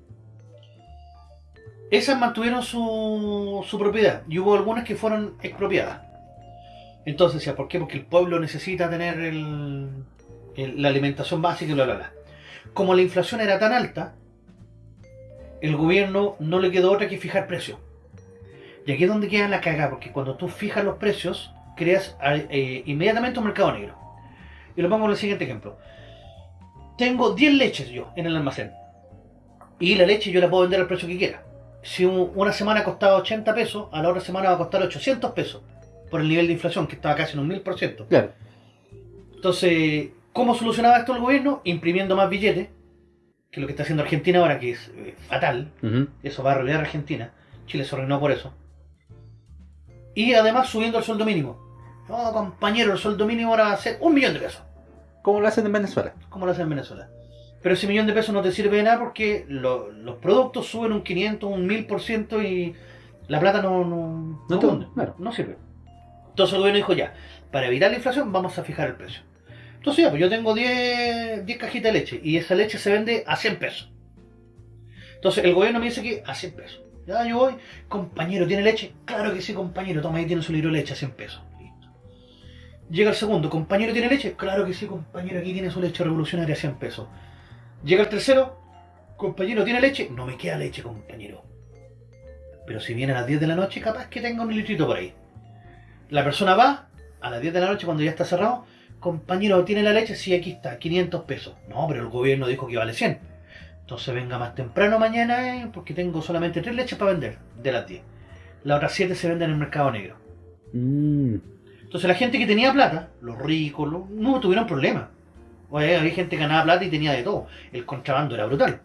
Esas mantuvieron su, propiedad y hubo algunas que fueron expropiadas. Entonces, ¿ya ¿por qué? Porque el pueblo necesita tener el- la alimentación básica y bla, bla, bla. Como la inflación era tan alta, el gobierno no le quedó otra que fijar precios. Y aquí es donde queda la cagada, porque cuando tú fijas los precios, creas eh, inmediatamente un mercado negro. Y lo pongo en el siguiente ejemplo. Tengo 10 leches yo en el almacén. Y la leche yo la puedo vender al precio que quiera. Si un- una semana costaba 80 pesos, a la otra semana va a costar 800 pesos. Por el nivel de inflación, que estaba casi en un 1000%. Claro. Entonces, ¿cómo solucionaba esto el gobierno? Imprimiendo más billetes, que es lo que está haciendo Argentina ahora, que es eh, fatal. Ujú. Eso va a arruinar a Argentina. Chile se arruinó por eso. Y además subiendo el sueldo mínimo. No, compañero, el sueldo mínimo ahora va a ser un millón de pesos. ¿Cómo lo hacen en Venezuela? como lo hacen en Venezuela. Pero ese millón de pesos no te sirve de nada porque lo- los productos suben un 500, un 1000% y la plata no, no, No claro. no sirve. Entonces el gobierno dijo ya, para evitar la inflación vamos a fijar el precio. Entonces ya, pues yo tengo 10, 10 cajitas de leche y esa leche se vende a 100 pesos. Entonces el gobierno me dice que a 100 pesos. Ya yo voy, compañero, ¿tiene leche? Claro que sí, compañero, toma ahí tiene su litro de leche a 100 pesos. Llega el segundo, compañero, ¿tiene leche? Claro que sí, compañero, aquí tiene su leche revolucionaria a 100 pesos. Llega el tercero, compañero, ¿tiene leche? No me queda leche, compañero. Pero si viene a las 10 de la noche, capaz que tenga un litrito por ahí. La persona va a las 10 de la noche cuando ya está cerrado. Compañero, ¿tiene la leche? Sí, aquí está, 500 pesos. No, pero el gobierno dijo que vale 100. Entonces venga más temprano mañana eh, porque tengo solamente tres leches para vender de las 10. Las otras 7 se venden en el mercado negro. Mm. Entonces la gente que tenía plata, los ricos, los- no tuvieron problema. Oye, había gente que ganaba plata y tenía de todo. El contrabando era brutal.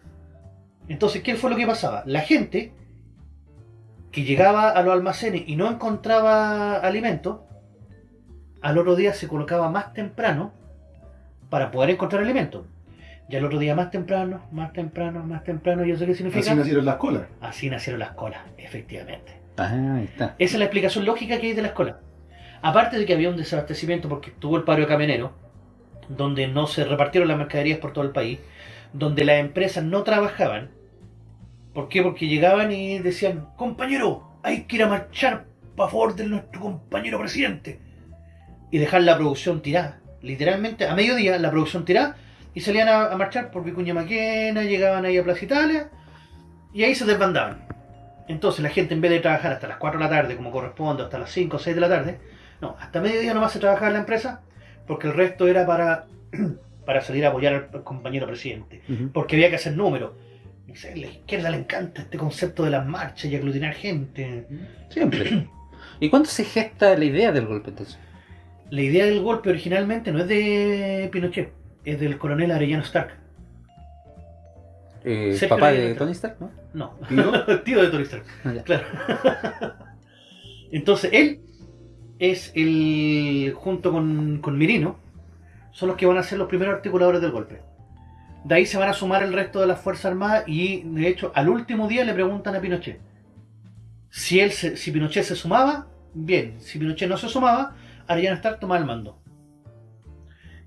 Entonces, ¿qué fue lo que pasaba? La gente que llegaba a los almacenes y no encontraba alimento, al otro día se colocaba más temprano para poder encontrar alimento. Y al otro día más temprano, más temprano, más temprano, ¿y eso qué significa? Así nacieron las colas. Así nacieron las colas, efectivamente. Ah, ahí está. Esa es la explicación lógica que hay de la escuela. Aparte de que había un desabastecimiento porque estuvo el paro de camioneros, donde no se repartieron las mercaderías por todo el país, donde las empresas no trabajaban. ¿Por qué? Porque llegaban y decían, compañero, hay que ir a marchar a favor de nuestro compañero presidente. Y dejar la producción tirada. Literalmente, a mediodía, la producción tirada, y salían a, a marchar por Vicuña Maquena, llegaban ahí a Plaza Italia, y ahí se desbandaban. Entonces la gente en vez de trabajar hasta las 4 de la tarde como corresponde, hasta las 5 o 6 de la tarde, no, hasta mediodía nomás se trabajaba en la empresa, porque el resto era para, para salir a apoyar al, compañero presidente, porque había que hacer números. A la izquierda le encanta este concepto de las marchas y aglutinar gente. Siempre. ¿Y cuándo se gesta la idea del golpe entonces? La idea del golpe originalmente no es de Pinochet, es del coronel Arellano Stark. Eh, papá de está- Tony Stark, ¿no? No, ¿Tío? tío de Tony Stark. Ah. Claro. Entonces él es el, junto con, con Mirino, son los que van a ser los primeros articuladores del golpe. De ahí se van a sumar el resto de las Fuerzas Armadas y de hecho al último día le preguntan a Pinochet. Si, él si Pinochet se sumaba, bien. Si Pinochet no se sumaba, Arellano Stark tomaba el mando.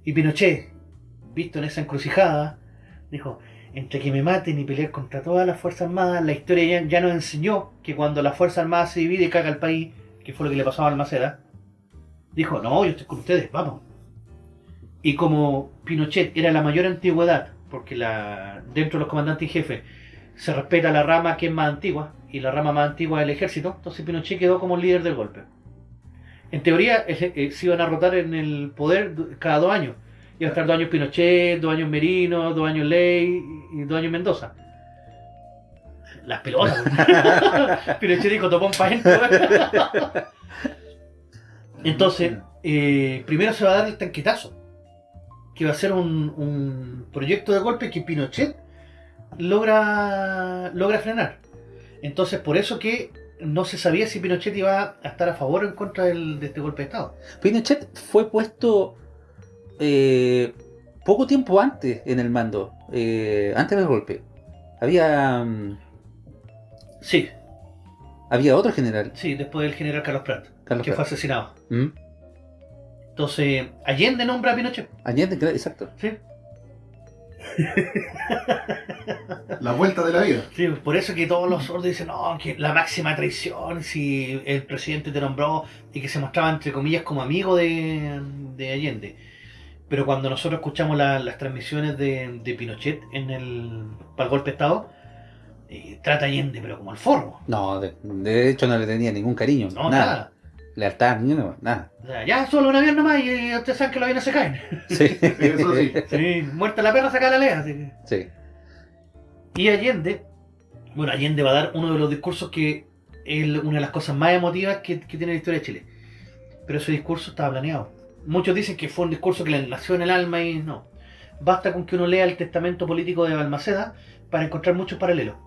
Y Pinochet, visto en esa encrucijada, dijo, entre que me maten y pelear contra todas las Fuerzas Armadas, la historia ya, ya nos enseñó que cuando la Fuerza Armada se divide y caga el país, que fue lo que le pasó a Almaceda, dijo, no, yo estoy con ustedes, vamos. Y como Pinochet era la mayor antigüedad, porque la, dentro de los comandantes y jefes se respeta la rama que es más antigua, y la rama más antigua es el ejército, entonces Pinochet quedó como líder del golpe. En teoría eh, se iban a rotar en el poder cada dos años. Iba a estar dos años Pinochet, dos años Merino, dos años Ley y dos años Mendoza. Las pelotas. Pinochet dijo topón pa' gente. Entonces, eh, primero se va a dar el tanquetazo. Que va a ser un, un proyecto de golpe que Pinochet logra, logra frenar. Entonces, por eso que no se sabía si Pinochet iba a estar a favor o en contra del- de este golpe de Estado. Pinochet fue puesto eh, poco tiempo antes en el mando, eh, antes del golpe. Había mm, Sí, había otro general, sí, después del general Carlos Prat, Carlos que fue asesinado. ¿Mm? Entonces, Allende nombra a Pinochet. Allende, claro, exacto. Sí, La vuelta de la vida. sí, por eso que todos los sordos dicen, no, que la máxima traición, si el presidente te nombró y que se mostraba entre comillas como amigo de, de Allende. Pero cuando nosotros escuchamos la- las transmisiones de, de Pinochet en el, para el golpe de Estado, eh, trata a Allende, pero como al forro. No, de, de hecho no le tenía ningún cariño, No, nada. nada. Lealtad, ni nada, nada. O sea, ya solo un avión nomás y, y ustedes saben que los aviones se caen. Sí. Eso sí. Sí, muerta la perra, saca la lea. así que- Sí. Y Allende, bueno, Allende va a dar uno de los discursos que es una de las cosas más emotivas que, que tiene la historia de Chile. Pero ese discurso estaba planeado. Muchos dicen que fue un discurso que le nació en el alma y no. Basta con que uno lea el testamento político de Balmaceda para encontrar muchos paralelos.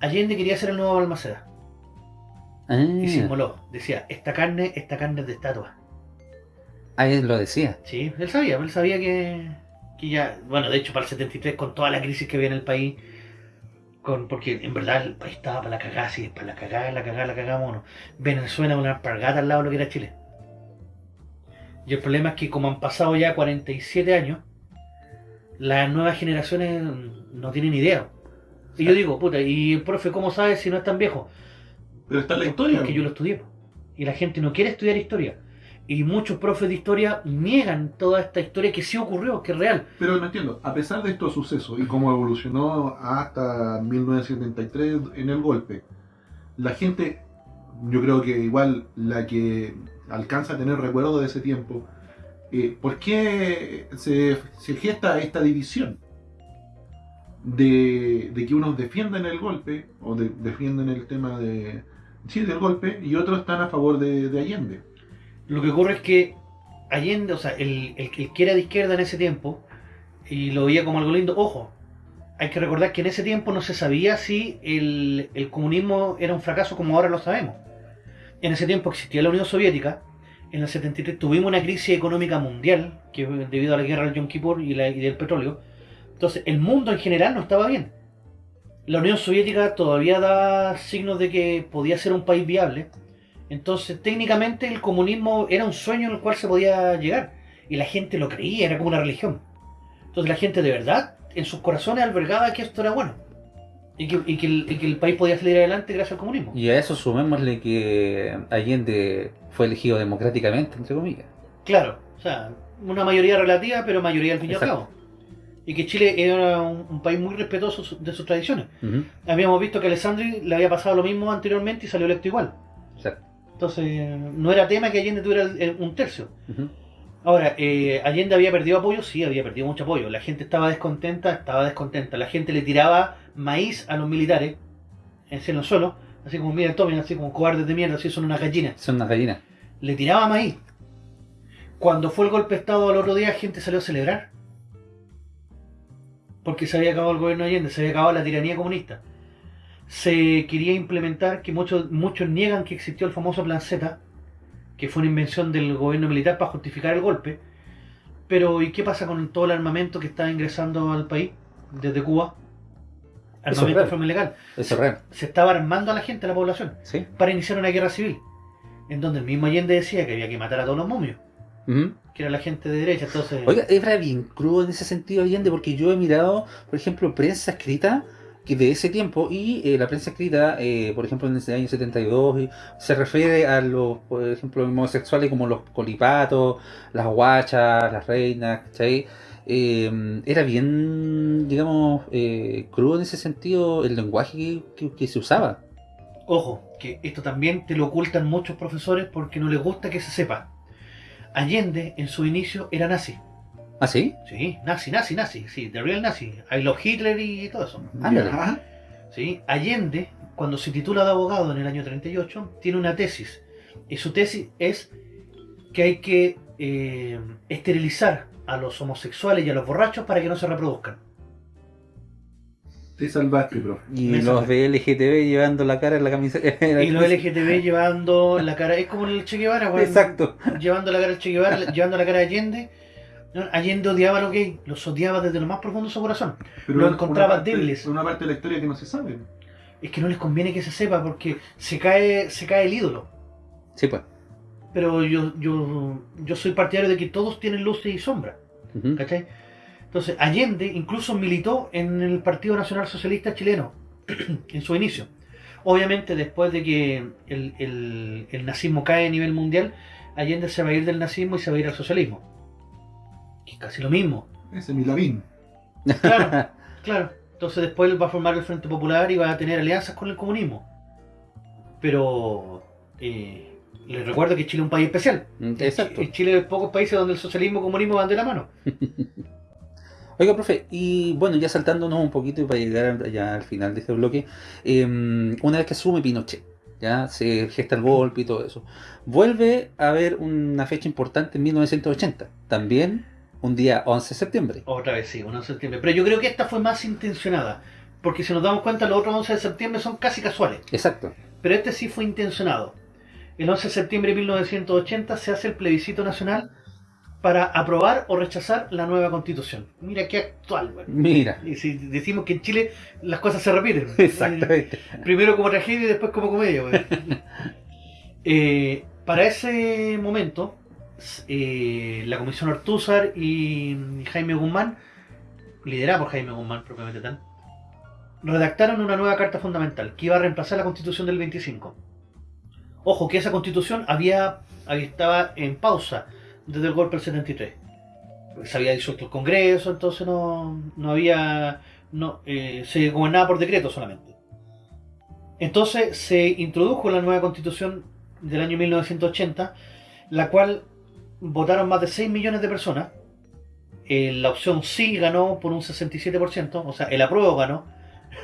Allende quería ser el nuevo Balmaceda Ah, y se inmoló. Decía, esta carne, esta carne es de estatua. ah, él lo decía. Sí, él sabía, él sabía que, que ya, bueno, de hecho para el 73 con toda la crisis que había en el país, con, porque en verdad el país estaba para la cagada, sí, para la cagada, la cagada, la cagada, mono. Venezuela una alpargata al lado de lo que era Chile. Y el problema es que como han pasado ya 47 años, las nuevas generaciones no tienen idea. Y yo digo, puta, ¿y el profe cómo sabe si no es tan viejo? Pero está en la historia. Porque yo lo estudié. Y la gente no quiere estudiar historia. Y muchos profes de historia niegan toda esta historia que sí ocurrió, que es real. Pero no entiendo, a pesar de estos sucesos y cómo evolucionó hasta 1973 en el golpe, la gente, yo creo que igual la que alcanza a tener recuerdo de ese tiempo, eh, ¿por qué se, se gesta esta división? De, que unos defienden el golpe o de- defienden el tema de sí, del golpe y otros están a favor de, de Allende. Lo que ocurre es que Allende, o sea, el, el, el que era de izquierda en ese tiempo, y lo veía como algo lindo, ojo, hay que recordar que en ese tiempo no se sabía si el, el comunismo era un fracaso como ahora lo sabemos. En ese tiempo existía la Unión Soviética, en el 73 tuvimos una crisis económica mundial, que debido a la guerra del Yom Kippur y, la, y del petróleo, entonces el mundo en general no estaba bien. La Unión Soviética todavía daba signos de que podía ser un país viable, entonces, técnicamente el comunismo era un sueño en el cual se podía llegar. Y la gente lo creía, era como una religión. Entonces la gente de verdad, en sus corazones, albergaba que esto era bueno. Y que, y que el, y que el país podía salir adelante gracias al comunismo. Y a eso sumémosle que Allende fue elegido democráticamente, entre comillas. Claro, o sea, una mayoría relativa, pero mayoría al fin y al cabo. Y que Chile era un, un país muy respetuoso de sus tradiciones. Habíamos visto que a Alessandri le había pasado lo mismo anteriormente y salió electo igual. Exacto. Entonces, no era tema que Allende tuviera el- el- un tercio. Ahora, eh, Allende había perdido apoyo, sí, había perdido mucho apoyo. La gente estaba descontenta, estaba descontenta. La gente le tiraba maíz a los militares, en el suelo, así como, mira, tomen, así como cobardes de mierda, así son unas gallinas. Son unas gallinas. Le tiraba maíz. Cuando fue el golpe de Estado al otro día, gente salió a celebrar. Porque se había acabado el gobierno de Allende, se había acabado la tiranía comunista. Se quería implementar, que muchos, muchos niegan que existió el famoso Plan Z, que fue una invención del gobierno militar para justificar el golpe. Pero, ¿y qué pasa con todo el armamento que está ingresando al país desde Cuba? Armamento de forma ilegal. Eso es real. Se estaba armando a la gente, a la población, ¿Sí? para iniciar una guerra civil. En donde el mismo Allende decía que había que matar a todos los momios, Ujú. Que era la gente de derecha. Entonces, Oiga, era bien crudo en ese sentido Allende porque yo he mirado, por ejemplo, prensa escrita que de ese tiempo y eh, la prensa escrita, eh, por ejemplo, en ese año 72, y se refiere a los, por ejemplo, homosexuales como los colipatos, las guachas, las reinas, ¿cachai? Eh, era bien, digamos, eh, crudo en ese sentido el lenguaje que, que- que se usaba. ojo, que esto también te lo ocultan muchos profesores porque no les gusta que se sepa. Allende, en su inicio, era nazi. ¿Ah, sí? Sí, nazi, nazi, nazi. Sí, the real nazi. I love Hitler y todo eso. Ándale. ¿sí? Allende, cuando se titula de abogado en el año 38, tiene una tesis. Y su tesis es que hay que eh, esterilizar a los homosexuales y a los borrachos para que no se reproduzcan. Te salvaste, profe. Y Me los de LGTB llevando la cara en la camiseta. Y los LGTB llevando la cara, es como el Che Guevara, weón. Exacto. llevando la cara al Che Guevara, llevando la cara a Allende. Allende odiaba a los gays, los odiaba desde lo más profundo de su corazón. Pero Lo una encontraba parte- débiles. Una parte de la historia que no se sabe. Es que no les conviene que se sepa porque se cae, se cae el ídolo. Sí, pues. Pero yo, yo, yo soy partidario de que todos tienen luces y sombras. Ujú. ¿Cachai? Entonces, Allende incluso militó en el Partido Nacional Socialista Chileno en su inicio. Obviamente, después de que el, el- el nazismo cae a nivel mundial, Allende se va a ir del nazismo y se va a ir al socialismo. Que es casi lo mismo. Ese es mi Lavín. Claro, claro. Entonces, después él va a formar el Frente Popular y va a tener alianzas con el comunismo. Pero eh, les recuerdo que Chile es un país especial. Exacto. En Chile hay pocos países donde el socialismo y el comunismo van de la mano. Oiga, profe, y bueno, ya saltándonos un poquito y para llegar ya al final de este bloque, eh, una vez que asume Pinochet, ya se gesta el golpe y todo eso, vuelve a haber una fecha importante en 1980, también un día 11 de septiembre. Otra vez sí, 1 de septiembre. Pero yo creo que esta fue más intencionada. Porque si nos damos cuenta, los otros 11 de septiembre son casi casuales. Exacto. Pero este sí fue intencionado. El 11 de septiembre de 1980 se hace el plebiscito nacional para aprobar o rechazar la nueva constitución. Mira qué actual, güey. Mira, Y si decimos que en Chile las cosas se repiten. exactamente. Primero como tragedia y después como comedia. güey. Eh, para ese momento, eh, la Comisión Ortúzar y Jaime Guzmán, liderada por Jaime Guzmán propiamente tal, redactaron una nueva carta fundamental que iba a reemplazar la Constitución del 25. Ojo, que esa Constitución había, había- estaba en pausa desde el golpe del 73. Se había disuelto el Congreso, entonces no, no había... No, eh, se gobernaba por decreto solamente. Entonces se introdujo la nueva constitución del año 1980, la cual votaron más de 6 millones de personas eh, la opción sí ganó por un 67%, o sea, el apruebo ganó,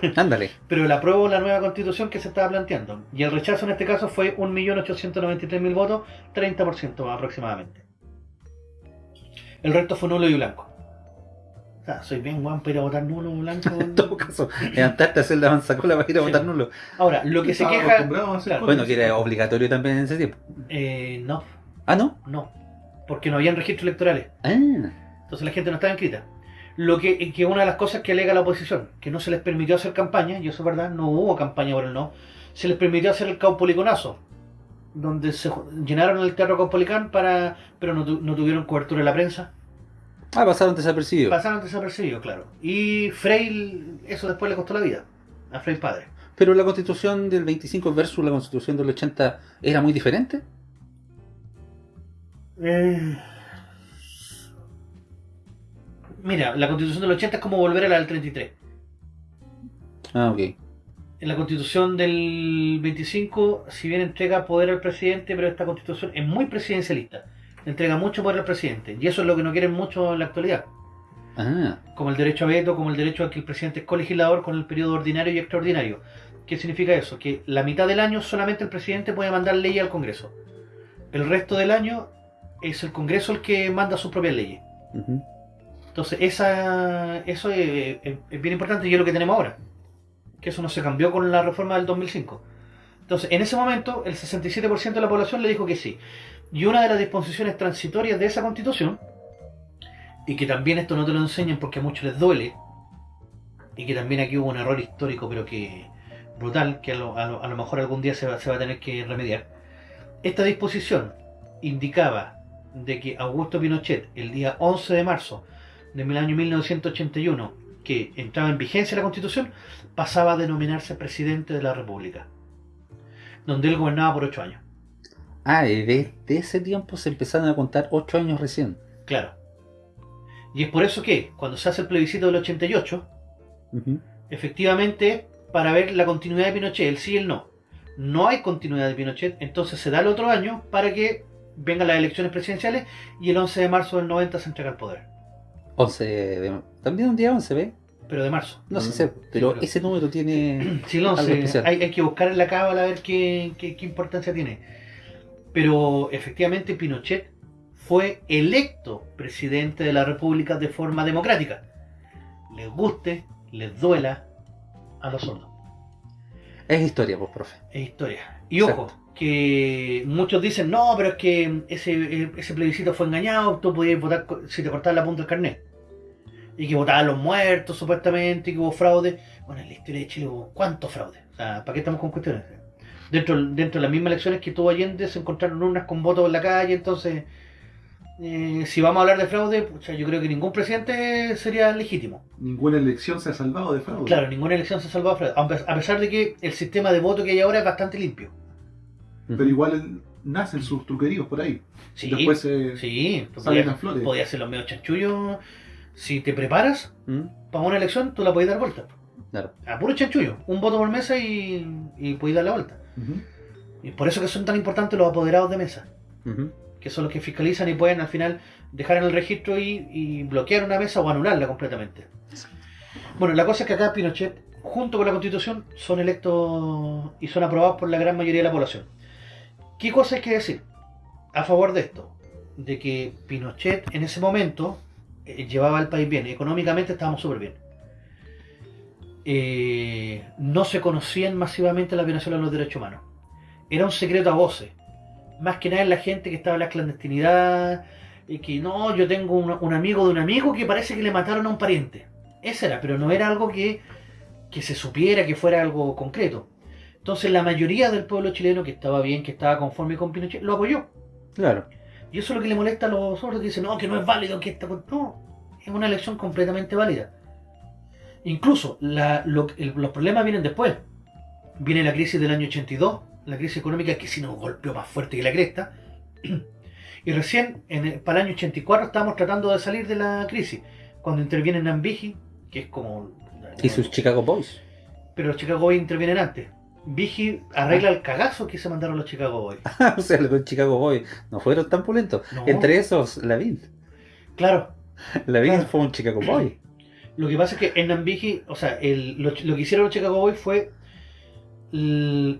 Ándale. pero el apruebo la nueva constitución que se estaba planteando. Y el rechazo en este caso fue 1.893.000 votos, 30% aproximadamente. El resto fue nulo y blanco. O sea, soy bien guan para ir a votar nulo o blanco. En todo caso, levantarte a hacer la manzacola para ir a Sí. votar nulo. Ahora, lo que se queja... claro. Bueno, que era obligatorio también en ese tiempo. Eh, no, Ah, ¿no? no. Porque no habían registros electorales. Ah, Entonces la gente no estaba inscrita. Lo que, que una de las cosas que alega la oposición, que no se les permitió hacer campaña, y eso es verdad, no hubo campaña por el no, se les permitió hacer el caupoliconazo, donde se llenaron el teatro caupolicán para, pero no, tu- no tuvieron cobertura en la prensa, ah pasaron desapercibidos. pasaron desapercibidos, claro. Y Frey, eso después le costó la vida, a Frey padre. Pero la constitución del 25 versus la constitución del 80 era muy diferente. Eh, Mira, la constitución del 80 es como volver a la del 33. Ah, ok. En la constitución del 25, si bien entrega poder al presidente, pero esta constitución es muy presidencialista. Entrega mucho poder al presidente. Y eso es lo que no quieren mucho en la actualidad. Ah, Como el derecho a veto, como el derecho a que el presidente es colegislador con el periodo ordinario y extraordinario. ¿Qué significa eso? Que la mitad del año solamente el presidente puede mandar leyes al Congreso. El resto del año es el Congreso el que manda sus propias leyes. Entonces, esa, eso es, es- es bien importante y es lo que tenemos ahora. Que eso no se cambió con la reforma del 2005. Entonces, en ese momento, el 67% de la población le dijo que sí. Y una de las disposiciones transitorias de esa constitución, y que también esto no te lo enseñan porque a muchos les duele, y que también aquí hubo un error histórico, pero que brutal, que a lo, mejor algún día se va a tener que remediar. Esta disposición indicaba de que Augusto Pinochet, el día 11 de marzo del año 1981, que entraba en vigencia la constitución, pasaba a denominarse presidente de la República, donde él gobernaba por ocho años. Ah, desde ese tiempo se empezaron a contar 8 años recién. Claro. Y es por eso que, cuando se hace el plebiscito del 88, Ujú. efectivamente, para ver la continuidad de Pinochet, el sí y el no. No hay continuidad de Pinochet, entonces se da el otro año para que vengan las elecciones presidenciales y el 11 de marzo del 90 se entrega el poder. 11 de... También un día 11, ¿ve? Pero de marzo. No sé, Mm, sé, pero pero- ese número tiene... Sí, el Algo 11. especial. Hay, hay que buscar en la cábala a ver qué, qué- qué importancia tiene. Pero efectivamente Pinochet fue electo presidente de la República de forma democrática. Les guste, les duela a los sordos. Es historia, pues, profe. Es historia. Y ojo. Que muchos dicen, no, pero es que ese, ese plebiscito fue engañado, tú podías votar si te cortaban la punta del carnet. Y que votaban los muertos, supuestamente, y que hubo fraude. Bueno, en la historia de Chile hubo cuántos fraudes. O sea, ¿para qué estamos con cuestiones? Dentro, dentro de las mismas elecciones que tuvo Allende se encontraron urnas con votos en la calle, entonces, eh, si vamos a hablar de fraude, pucha, yo creo que ningún presidente sería legítimo. Ninguna elección se ha salvado de fraude. Claro, ninguna elección se ha salvado de fraude, a pesar de que el sistema de voto que hay ahora es bastante limpio. Pero igual nacen sus truqueríos por ahí. Sí, Después se Sí, salen flores. podías hacer los medios chanchullos. Si te preparas ¿Mm? para una elección, tú la podías dar vuelta. Claro. A puro chanchullo. Un voto por mesa y, y podías dar la vuelta. Y por eso que son tan importantes los apoderados de mesa. Que son los que fiscalizan y pueden al final dejar en el registro y, y bloquear una mesa o anularla completamente. Bueno, la cosa es que acá Pinochet, junto con la constitución, son electos y son aprobados por la gran mayoría de la población. ¿Qué cosa hay que decir a favor de esto? De que Pinochet en ese momento eh, llevaba al país bien, económicamente estábamos súper bien. Eh, no se conocían masivamente las violaciones de los derechos humanos. Era un secreto a voces. Más que nada en la gente que estaba en la clandestinidad, y que no, yo tengo un, amigo de un amigo que parece que le mataron a un pariente. Ese era, pero no era algo que, que se supiera que fuera algo concreto. Entonces la mayoría del pueblo chileno que estaba bien, que estaba conforme con Pinochet, lo apoyó. Claro. Y eso es lo que le molesta a los otros que dicen, no, que no es válido, que esta... cu-". No, es una elección completamente válida. Incluso la- lo- el- los problemas vienen después. Viene la crisis del año 82, la crisis económica que sí nos golpeó más fuerte que la cresta. Y recién, en el- para el año 84, estábamos tratando de salir de la crisis. Cuando intervienen Ambigi, que es como... Y sus Chicago Boys. Pero los Chicago Boys intervienen antes. Vigi arregla el cagazo que se mandaron los Chicago Boys. o sea, los Chicago Boys no fueron tan pulentos. No. Entre esos, la Lavín. Claro, La Big Claro. fue un Chicago Boy. Lo que pasa es que en Nambiji, o sea, el- lo, lo que hicieron los Chicago Boys fue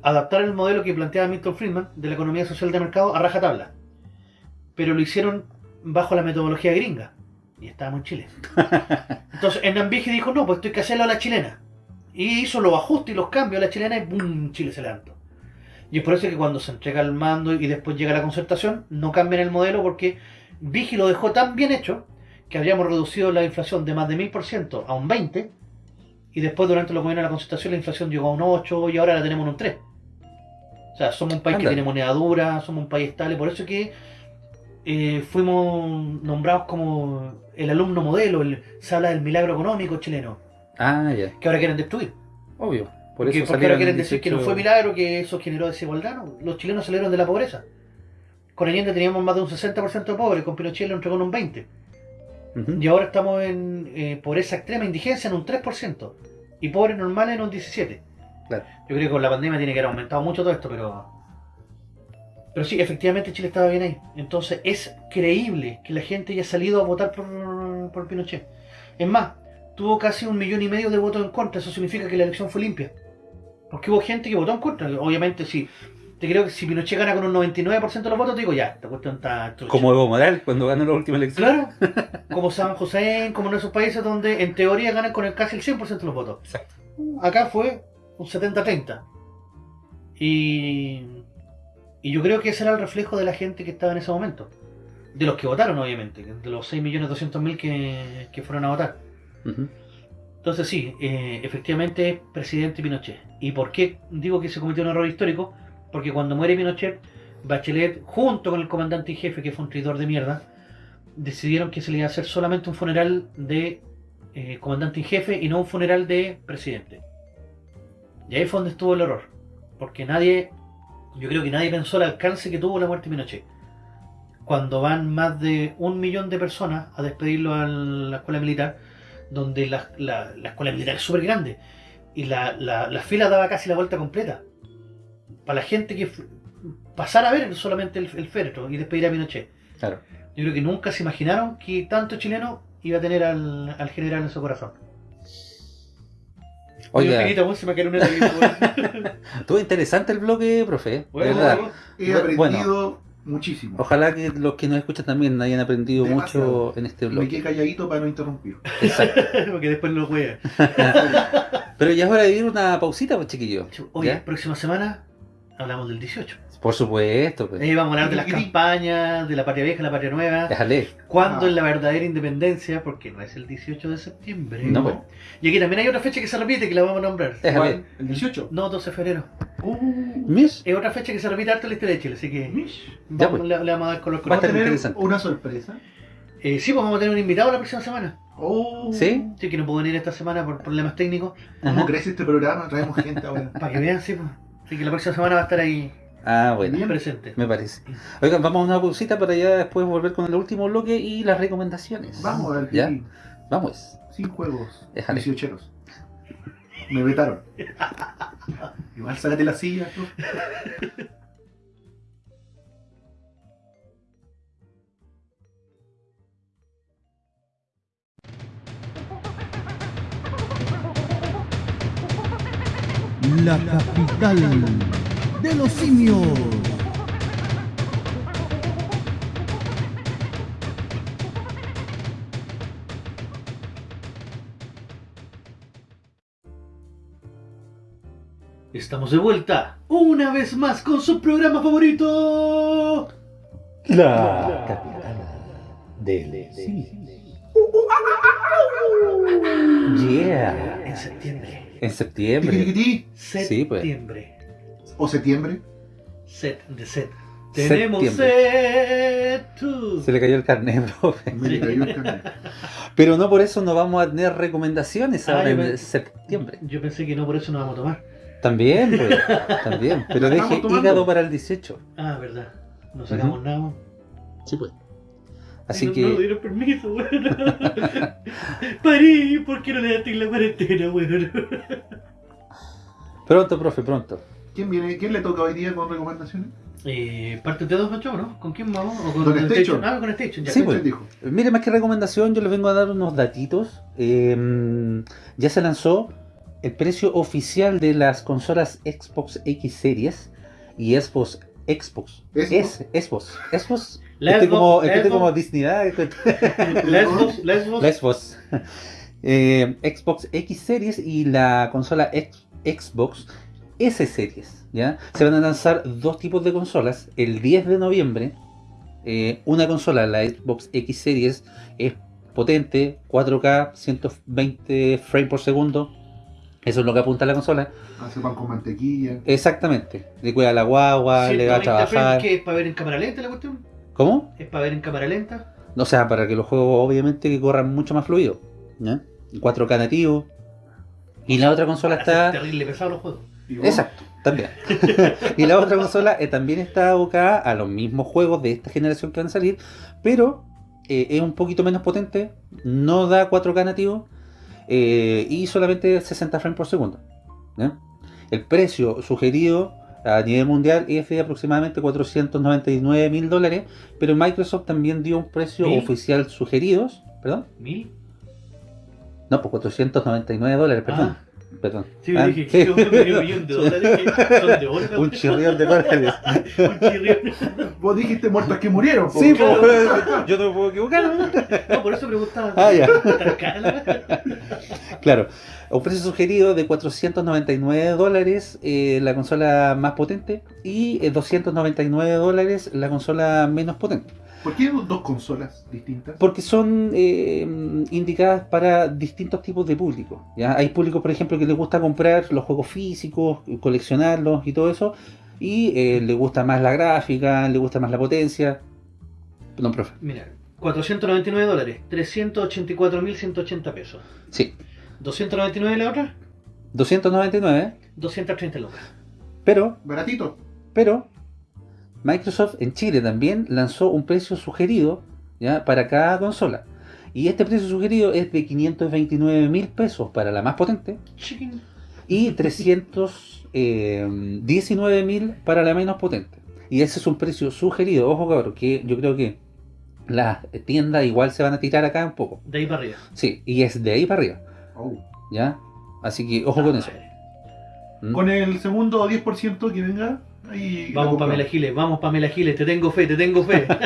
adaptar el modelo que planteaba Milton Friedman de la economía social de mercado a rajatabla. Pero lo hicieron bajo la metodología gringa. Y estábamos en Chile. Entonces, en Nambiji dijo, no, pues esto hay que hacerlo a la chilena. Y hizo los ajustes y los cambios a la chilena y ¡boom! Chile se levantó. Y es por eso que cuando se entrega el mando y después llega la concertación, no cambian el modelo porque Vigi lo dejó tan bien hecho que habíamos reducido la inflación de más de 1000% a un 20% y después durante los gobiernos de la concertación la inflación llegó a un 8 y ahora la tenemos en un 3. O sea, somos un país Anda. que tiene moneda dura, somos un país estable, por eso que eh, fuimos nombrados como el alumno modelo, el, se habla del milagro económico chileno, Ah, ya. que ahora quieren destruir. Obvio. Por eso porque ahora quieren decir que no 18 fue milagro, que eso generó desigualdad. ¿no? Los chilenos salieron de la pobreza. Con Allende teníamos más de un 60% de pobres, con Pinochet lo entregó en un 20%. Ujú. Y ahora estamos en eh, pobreza extrema, indigencia en un 3%. Y pobres normales en un 17%. Claro. Yo creo que con la pandemia tiene que haber aumentado mucho todo esto, pero... Pero sí, efectivamente Chile estaba bien ahí. Entonces es creíble que la gente haya salido a votar por, por Pinochet. Es más, tuvo casi un millón y medio de votos en contra. Eso significa que la elección fue limpia. Porque hubo gente que votó en contra. Obviamente, si te creo que si Pinochet gana con un 99% de los votos, te digo, ya, esta cuestión está trucha. Como Evo Morales cuando ganó la última elección. Claro, como San José, como en esos países donde en teoría ganan con el casi el 100% de los votos. Exacto. Acá fue un 70-30. Y, y yo creo que ese era el reflejo de la gente que estaba en ese momento. De los que votaron, obviamente, de los 6.200.000 que, que fueron a votar. Entonces sí, eh, efectivamente es presidente Pinochet. ¿Y por qué digo que se cometió un error histórico? Porque cuando muere Pinochet, Bachelet, junto con el comandante en jefe, que fue un traidor de mierda, decidieron que se le iba a hacer solamente un funeral de eh, comandante en jefe y no un funeral de presidente. Y ahí fue donde estuvo el error. Porque nadie, yo creo que nadie pensó el alcance que tuvo la muerte de Pinochet. Cuando van más de un millón de personas a despedirlo a la escuela militar, donde la, la- la escuela militar es súper grande y la, la- la fila daba casi la vuelta completa. Para la gente que pasara a ver solamente el, el féretro y despedir a Pinochet. Claro. Yo creo que nunca se imaginaron que tanto chileno iba a tener al, al general en su corazón. Oiga, estuvo interesante el bloque, profe. de Bueno, verdad. He bueno. Muchísimo. Ojalá que los que nos escuchan también hayan aprendido Demasiado. mucho en este Me bloque. quedé calladito para no interrumpir. Exacto. porque después no juega. Pero ya es hora de ir una pausita, pues chiquillo. Oye, ¿Ya? próxima semana hablamos del 18. Por supuesto, pues. Vamos a hablar de las campañas, de la patria vieja, la patria nueva. Déjale. ¿Cuándo Ah. es la verdadera independencia? Porque no es el 18 de septiembre. No, pues. Y aquí también hay otra fecha que se repite, que la vamos a nombrar. Déjale. ¿El 18? No, 12 de febrero. Uh, Mish. Es otra fecha que se repite harto en la historia de Chile, así que mish. Ya, vamos, pues. le, le vamos a dar color Va a. ¿Vamos tener interesante. una sorpresa? Eh, sí, pues vamos a tener un invitado la próxima semana. Oh, ¿Sí? Sí, que no puedo venir esta semana por problemas técnicos. ¿Cómo crece este programa? Traemos gente ahora. Para que vean, sí, pues. Así que la próxima semana va a estar ahí Ah, bueno. Bien. presente. Me parece. Oigan, vamos a una pausita para ya después volver con el último bloque y las recomendaciones. Vamos a ver, ¿Ya? Vamos. Sin juegos. Déjale. 18 Me vetaron. Igual sácate la silla. tú. La capital de los simios. Estamos de vuelta, una vez más con su programa favorito. La capital del Yeah. En septiembre. En septiembre. Sí, pues. Septiembre. O septiembre. Set de set. Tenemos set. Se le cayó el carnet, profe. Me le cayó el canal. Pero no por eso no vamos a tener recomendaciones Ah, ahora en septiembre. Yo pensé que no, por eso no vamos a tomar. También, pues. También. Pero deje tomando. hígado para el 18. Ah, verdad. No sacamos nada. Sí, pues. Así no, que. No dieron permiso, weón. Parí, ¿por qué no le daste la cuarentena, weón? Pronto, profe, pronto. ¿Quién viene? ¿Quién le toca hoy día con recomendaciones? Eh, ¿Parte de dos, Pancho, no? ¿Con quién vamos? ¿O con Con Station. Ah, con Station, ya. Sí, ¿Qué pues. dijo? Mire, más que recomendación, yo les vengo a dar unos datitos. Eh, ya se lanzó el precio oficial de las consolas Xbox X Series y Xbox Xbox. ¿Xbox? Es, Xbox. Xbox. Este Xbox, como, la este Xbox. como Disney. Xbox. La Xbox. Eh, Xbox X Series y la consola X- Xbox S Series. ¿ya? Se van a lanzar dos tipos de consolas. El 10 de noviembre, eh, una consola, la Xbox X Series, es potente, 4K, 120 frames por segundo. Eso es lo que apunta la consola. Hace pan con mantequilla. Exactamente. Le cuida la guagua, le va a 120 trabajar. ¿Qué es para ver en cámara lenta la cuestión? ¿Cómo? ¿Es para ver en cámara lenta? O sea, para que los juegos obviamente que corran mucho más fluido. ¿ya? 4K nativo. Y la otra consola Para está... terrible pesado los juegos. Exacto, también. y la otra consola eh, también está abocada a los mismos juegos de esta generación que van a salir, pero eh, es un poquito menos potente, no da 4K nativo eh, y solamente 60 frames por segundo. El precio sugerido a nivel mundial es de aproximadamente 499 mil dólares, pero Microsoft también dio un precio ¿Mil? oficial sugeridos. ¿Perdón? ¿Mil? No, pues 499 dólares, perdón. Ah, perdón. sí, Ah, dije, que un millón de dólares que son de oro. un chirrión de dólares. Un chirrión. Vos dijiste muertos que murieron. po. Sí, Claro. pues, yo no me puedo equivocar. ¿no? Por eso preguntaba. Ah, ya. ¿Tan Claro, un precio sugerido de 499 dólares eh, la consola más potente y eh, 299 dólares la consola menos potente. ¿Por qué dos consolas distintas? Porque son eh, indicadas para distintos tipos de público. ¿ya? Hay público, por ejemplo, que le gusta comprar los juegos físicos, coleccionarlos y todo eso, y eh, le gusta más la gráfica, le gusta más la potencia. No, profe. Mira, 499 dólares, 384.180 pesos. Sí, 299 la otra, 299, 230 lucas. pero Baratito. Pero Microsoft en Chile también lanzó un precio sugerido ¿ya? para cada consola. Y este precio sugerido es de 529 mil pesos para la más potente Chicken. y 319 mil para la menos potente. Y ese es un precio sugerido. Ojo cabrón, que yo creo que las tiendas igual se van a tirar acá un poco. De ahí para arriba. Sí, y es de ahí para arriba. Oh. ¿Ya? Así que ojo con eso. ¿Mm? Con el segundo 10% que venga, ahí. Vamos. Pamela Giles, vamos Pamela Giles, te tengo fe, te tengo fe.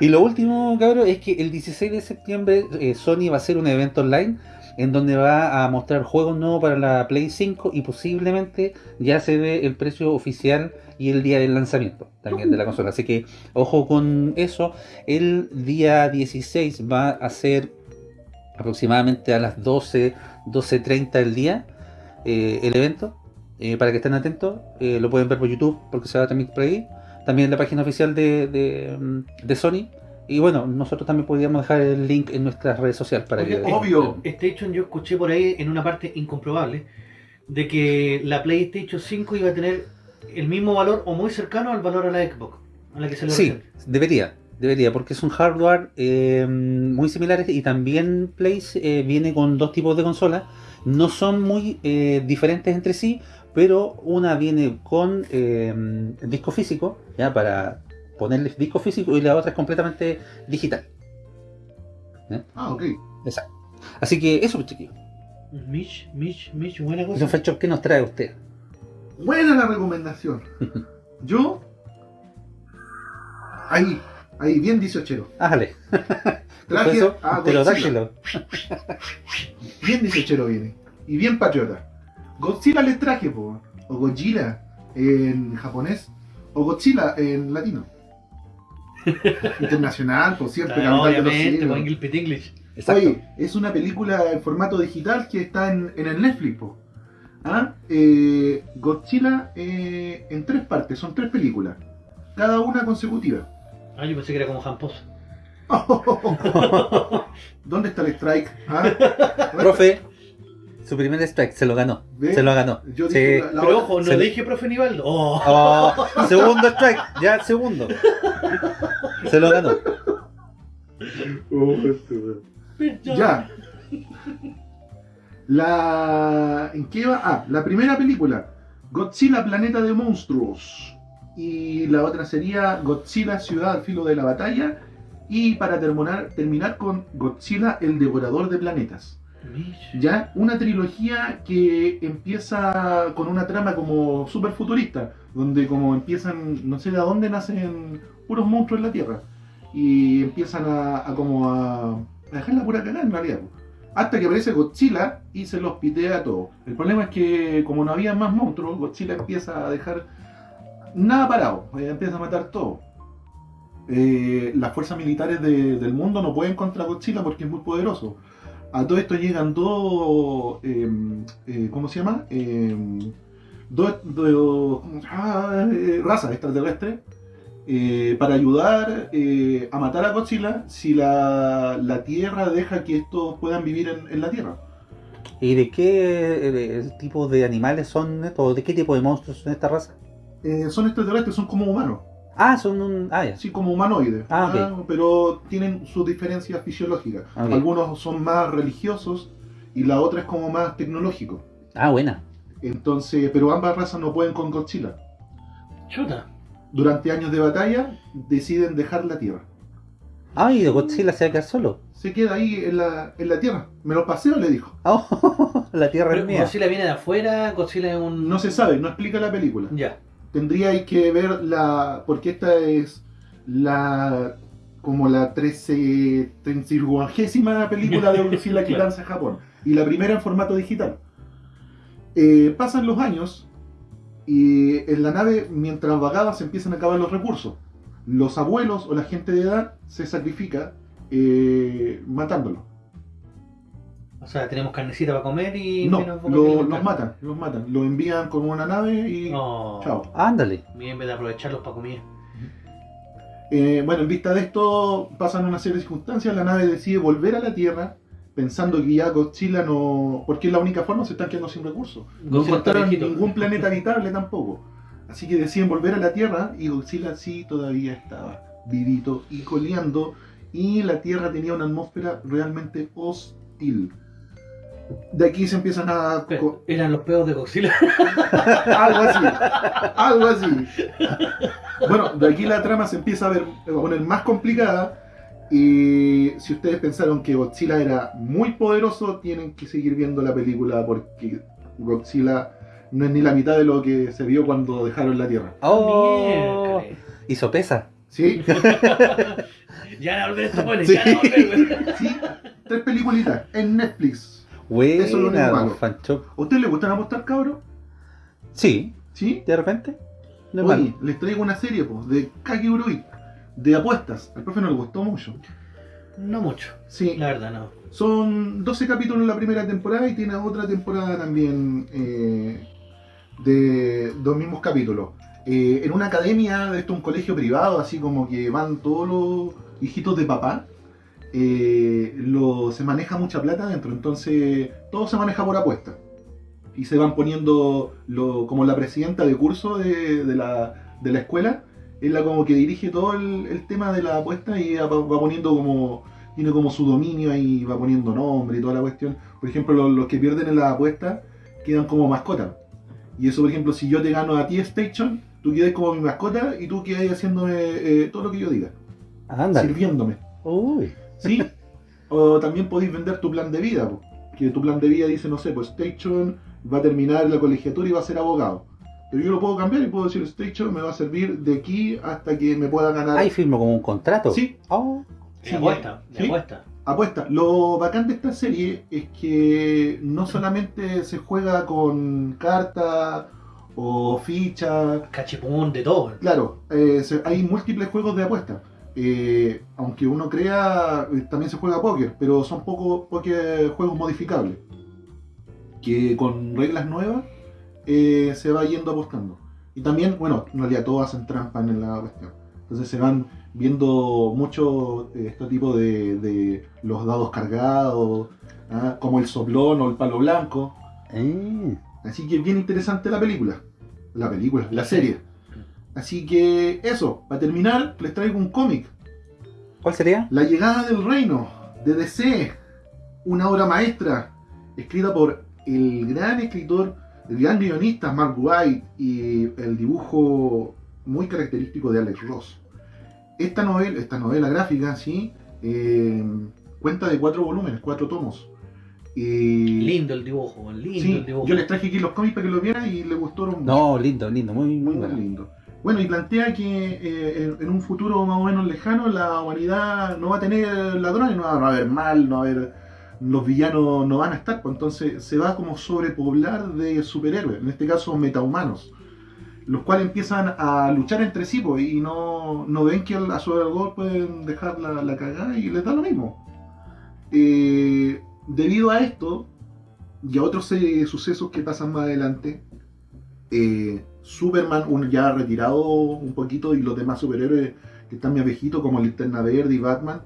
Y lo último, cabrón, es que el 16 de septiembre eh, Sony va a hacer un evento online en donde va a mostrar juegos nuevos para la Play 5 y posiblemente ya se ve el precio oficial y el día del lanzamiento también de la consola. Así que ojo con eso. El día 16 va a ser aproximadamente a las 12, 12.30 del día eh, el evento. Eh, para que estén atentos, eh, lo pueden ver por YouTube porque se va a transmitir por ahí también en la página oficial de, de, de Sony. Y bueno, nosotros también podríamos dejar el link en nuestras redes sociales para Oye, que... Obvio. PlayStation yo escuché por ahí en una parte incomprobable de que la PlayStation 5 iba a tener el mismo valor o muy cercano al valor a la Xbox, a la que se le Sí, debería, debería, porque es un hardware eh, muy similares y también Play eh, viene con dos tipos de consolas. No son muy eh, diferentes entre sí, pero una viene con eh, disco físico, ya para ponerle disco físico y la otra es completamente digital. Ah, ok. Exacto. Así que eso, pues, chiquillos. Mish, Mish, Mish, buena cosa. Don Fecho, ¿qué nos trae usted? Buena la recomendación. Yo. Ahí, ahí, bien 18. Ájale. Traje Eso, a pero Godzilla. Bien 18 viene. Y bien patriota. Godzilla le traje, po. O Godzilla en japonés. O Godzilla en latino. Internacional, por cierto, los obviamente, con English. Exacto. Oye, es una película en formato digital que está en, en el Netflix. po. ¿Ah? Eh, Godzilla eh, en tres partes, son tres películas. Cada una consecutiva. Ah, yo pensé que era como Jampos. ¿Dónde está el strike? ¿Ah? Profe, su primer strike se lo ganó. ¿Ve? Se lo ganó. Yo Sí. dije la- la Pero ojo, no le- dije profe Nivaldo. Oh. Oh, segundo strike, ya segundo. Se lo ganó. Este. Ya. La. ¿En qué va? Ah, la primera película. Godzilla Planeta de Monstruos. Y la otra sería Godzilla Ciudad al filo de la batalla y para terminar, terminar con Godzilla el devorador de planetas. Ya, una trilogía que empieza con una trama como super futurista, donde como empiezan, no sé de dónde nacen puros monstruos en la Tierra, y empiezan a, a como a, a dejar la pura cagada en realidad. Hasta que aparece Godzilla y se los pitea a todos. El problema es que como no había más monstruos, Godzilla empieza a dejar nada parado, eh, empieza a matar todo. Eh, las fuerzas militares de- del mundo no pueden contra Godzilla porque es muy poderoso. A todo esto llegan dos, eh, eh, ¿cómo se llama? Eh, dos, dos- ah, eh, razas extraterrestres eh, para ayudar a matar a Godzilla si la, la Tierra deja que estos puedan vivir en, en la Tierra. ¿Y de qué tipo de animales son estos? ¿O de qué tipo de monstruos son esta raza? Eh, son extraterrestres, son como humanos, Ah, son un... Ah, ya. así como humanoides, Ah, ok. pero tienen sus diferencias fisiológicas. Ok. Algunos son más religiosos y la otra es como más tecnológico. Ah, buena. Entonces, pero ambas razas no pueden con Godzilla. Chuta. Durante años de batalla deciden dejar la Tierra. Ah, y de Godzilla se va a quedar solo. Se queda ahí en la, en la Tierra. Me lo paseo, le dijo. Oh, la tierra Pero es mía. Godzilla viene de afuera, Godzilla es un... No se sabe, no explica la película. Ya. Tendríais que ver la. Porque esta es la. como la 13. 30 película de Godzilla que lanza Japón. Y la primera en formato digital. Eh, pasan los años y en la nave, mientras vagaba, se empiezan a acabar los recursos. Los abuelos o la gente de edad se sacrifica eh, matándolo. O sea, tenemos carnecita para comer y... No, menos lo- los matan, los matan. Lo envían con una nave y No. chao. Ándale. Bien, en vez de aprovecharlos para comida. Eh, bueno, en vista de esto, pasan una serie de circunstancias. La nave decide volver a la Tierra, pensando que ya Godzilla no. Porque es la única forma, se están quedando sin recursos. No encontraron ningún planeta habitable tampoco. Así que deciden volver a la Tierra y Godzilla sí todavía estaba vivito y coleando. Y la Tierra tenía una atmósfera realmente hostil. De aquí se empiezan a. Eran los peos de Godzilla. algo así. Algo así. Bueno, de aquí la trama se empieza a, ver, a poner más complicada. Y si ustedes pensaron que Godzilla era muy poderoso, tienen que seguir viendo la película porque Godzilla no es ni la mitad de lo que se vio cuando dejaron la Tierra. Oh, hizo pesa. ¿Sí? Ya van a volver buenos, Sí. ya volver. Sí. Tres peliculitas en Netflix. Buena, Eso es lo único don. Fancho. ¿A ustedes les gustan apostar, cabros? Sí, ¿Sí? de repente. No es malo. Oye, les traigo una serie pues, de Kaki Urui, de apuestas. Al profe no le gustó mucho. No mucho, Sí, la verdad no. Son 12 capítulos en la primera temporada y tiene otra temporada también eh, de dos mismos capítulos. Eh, en una academia, de esto un colegio privado, así como que van todos los hijitos de papá, eh, lo, se maneja mucha plata adentro, entonces todo se maneja por apuesta. Y se van poniendo lo- como la presidenta de curso de, de la, de la escuela, es la como que dirige todo el, el tema de la apuesta y va, va poniendo como tiene como su dominio ahí, va poniendo nombre y toda la cuestión. Por ejemplo, los, los que pierden en la apuesta quedan como mascota. Y eso, por ejemplo, si yo te gano a ti Station, tú quedas como mi mascota y tú quedas haciéndome eh, todo lo que yo diga, Ándale. sirviéndome. Uy. ¿Sí? o también podéis vender tu plan de vida, po. que tu plan de vida dice, no sé, pues Station va a terminar la colegiatura y va a ser abogado. Pero yo lo puedo cambiar y puedo decir, Station me va a servir de aquí hasta que me pueda ganar. Ahí firmo como un contrato. Sí, Oh, Sí, apuesta, sí. apuesta. Apuesta. Lo bacán de esta serie es que no solamente se juega con cartas o fichas. Cachipún, de todo. Claro, eh, hay múltiples juegos de apuesta. Eh, aunque uno crea, eh, también se juega póker, pero son poco, póker juegos modificables. Que con reglas nuevas eh, se va yendo apostando. Y también, bueno, en realidad todos hacen trampa en la cuestión. Entonces se van viendo mucho este tipo de, de los dados cargados, ¿ah? como el soplón o el palo blanco. eh. Así que bien interesante la película. La película, la serie. Así que eso, para terminar, les traigo un cómic. ¿Cuál sería? La llegada del reino, de DC. Una obra maestra, escrita por el gran escritor, el gran guionista Mark White y el dibujo muy característico de Alex Ross. Esta novela, esta novela gráfica, sí, eh, cuenta de cuatro volúmenes, cuatro tomos. Y- Lindo el dibujo, lindo Sí, el dibujo. yo les traje aquí los cómics para que los vieran y les gustaron mucho. No, lindo, lindo, muy, muy Muy bueno. lindo. Bueno, y plantea que eh, en, un futuro más o menos lejano la humanidad no va a tener ladrones, no va, a haber mal, no va a haber... Los villanos no van a estar, pues entonces se va como sobrepoblar de superhéroes, en este caso metahumanos, los cuales empiezan a luchar entre sí pues, y no, no ven que a su alrededor pueden dejar la, la cagada y les da lo mismo. Eh, debido a esto y a otros eh, sucesos que pasan más adelante, eh, Superman, un ya retirado un poquito, y los demás superhéroes que están más viejitos, como Linterna Verde y Batman,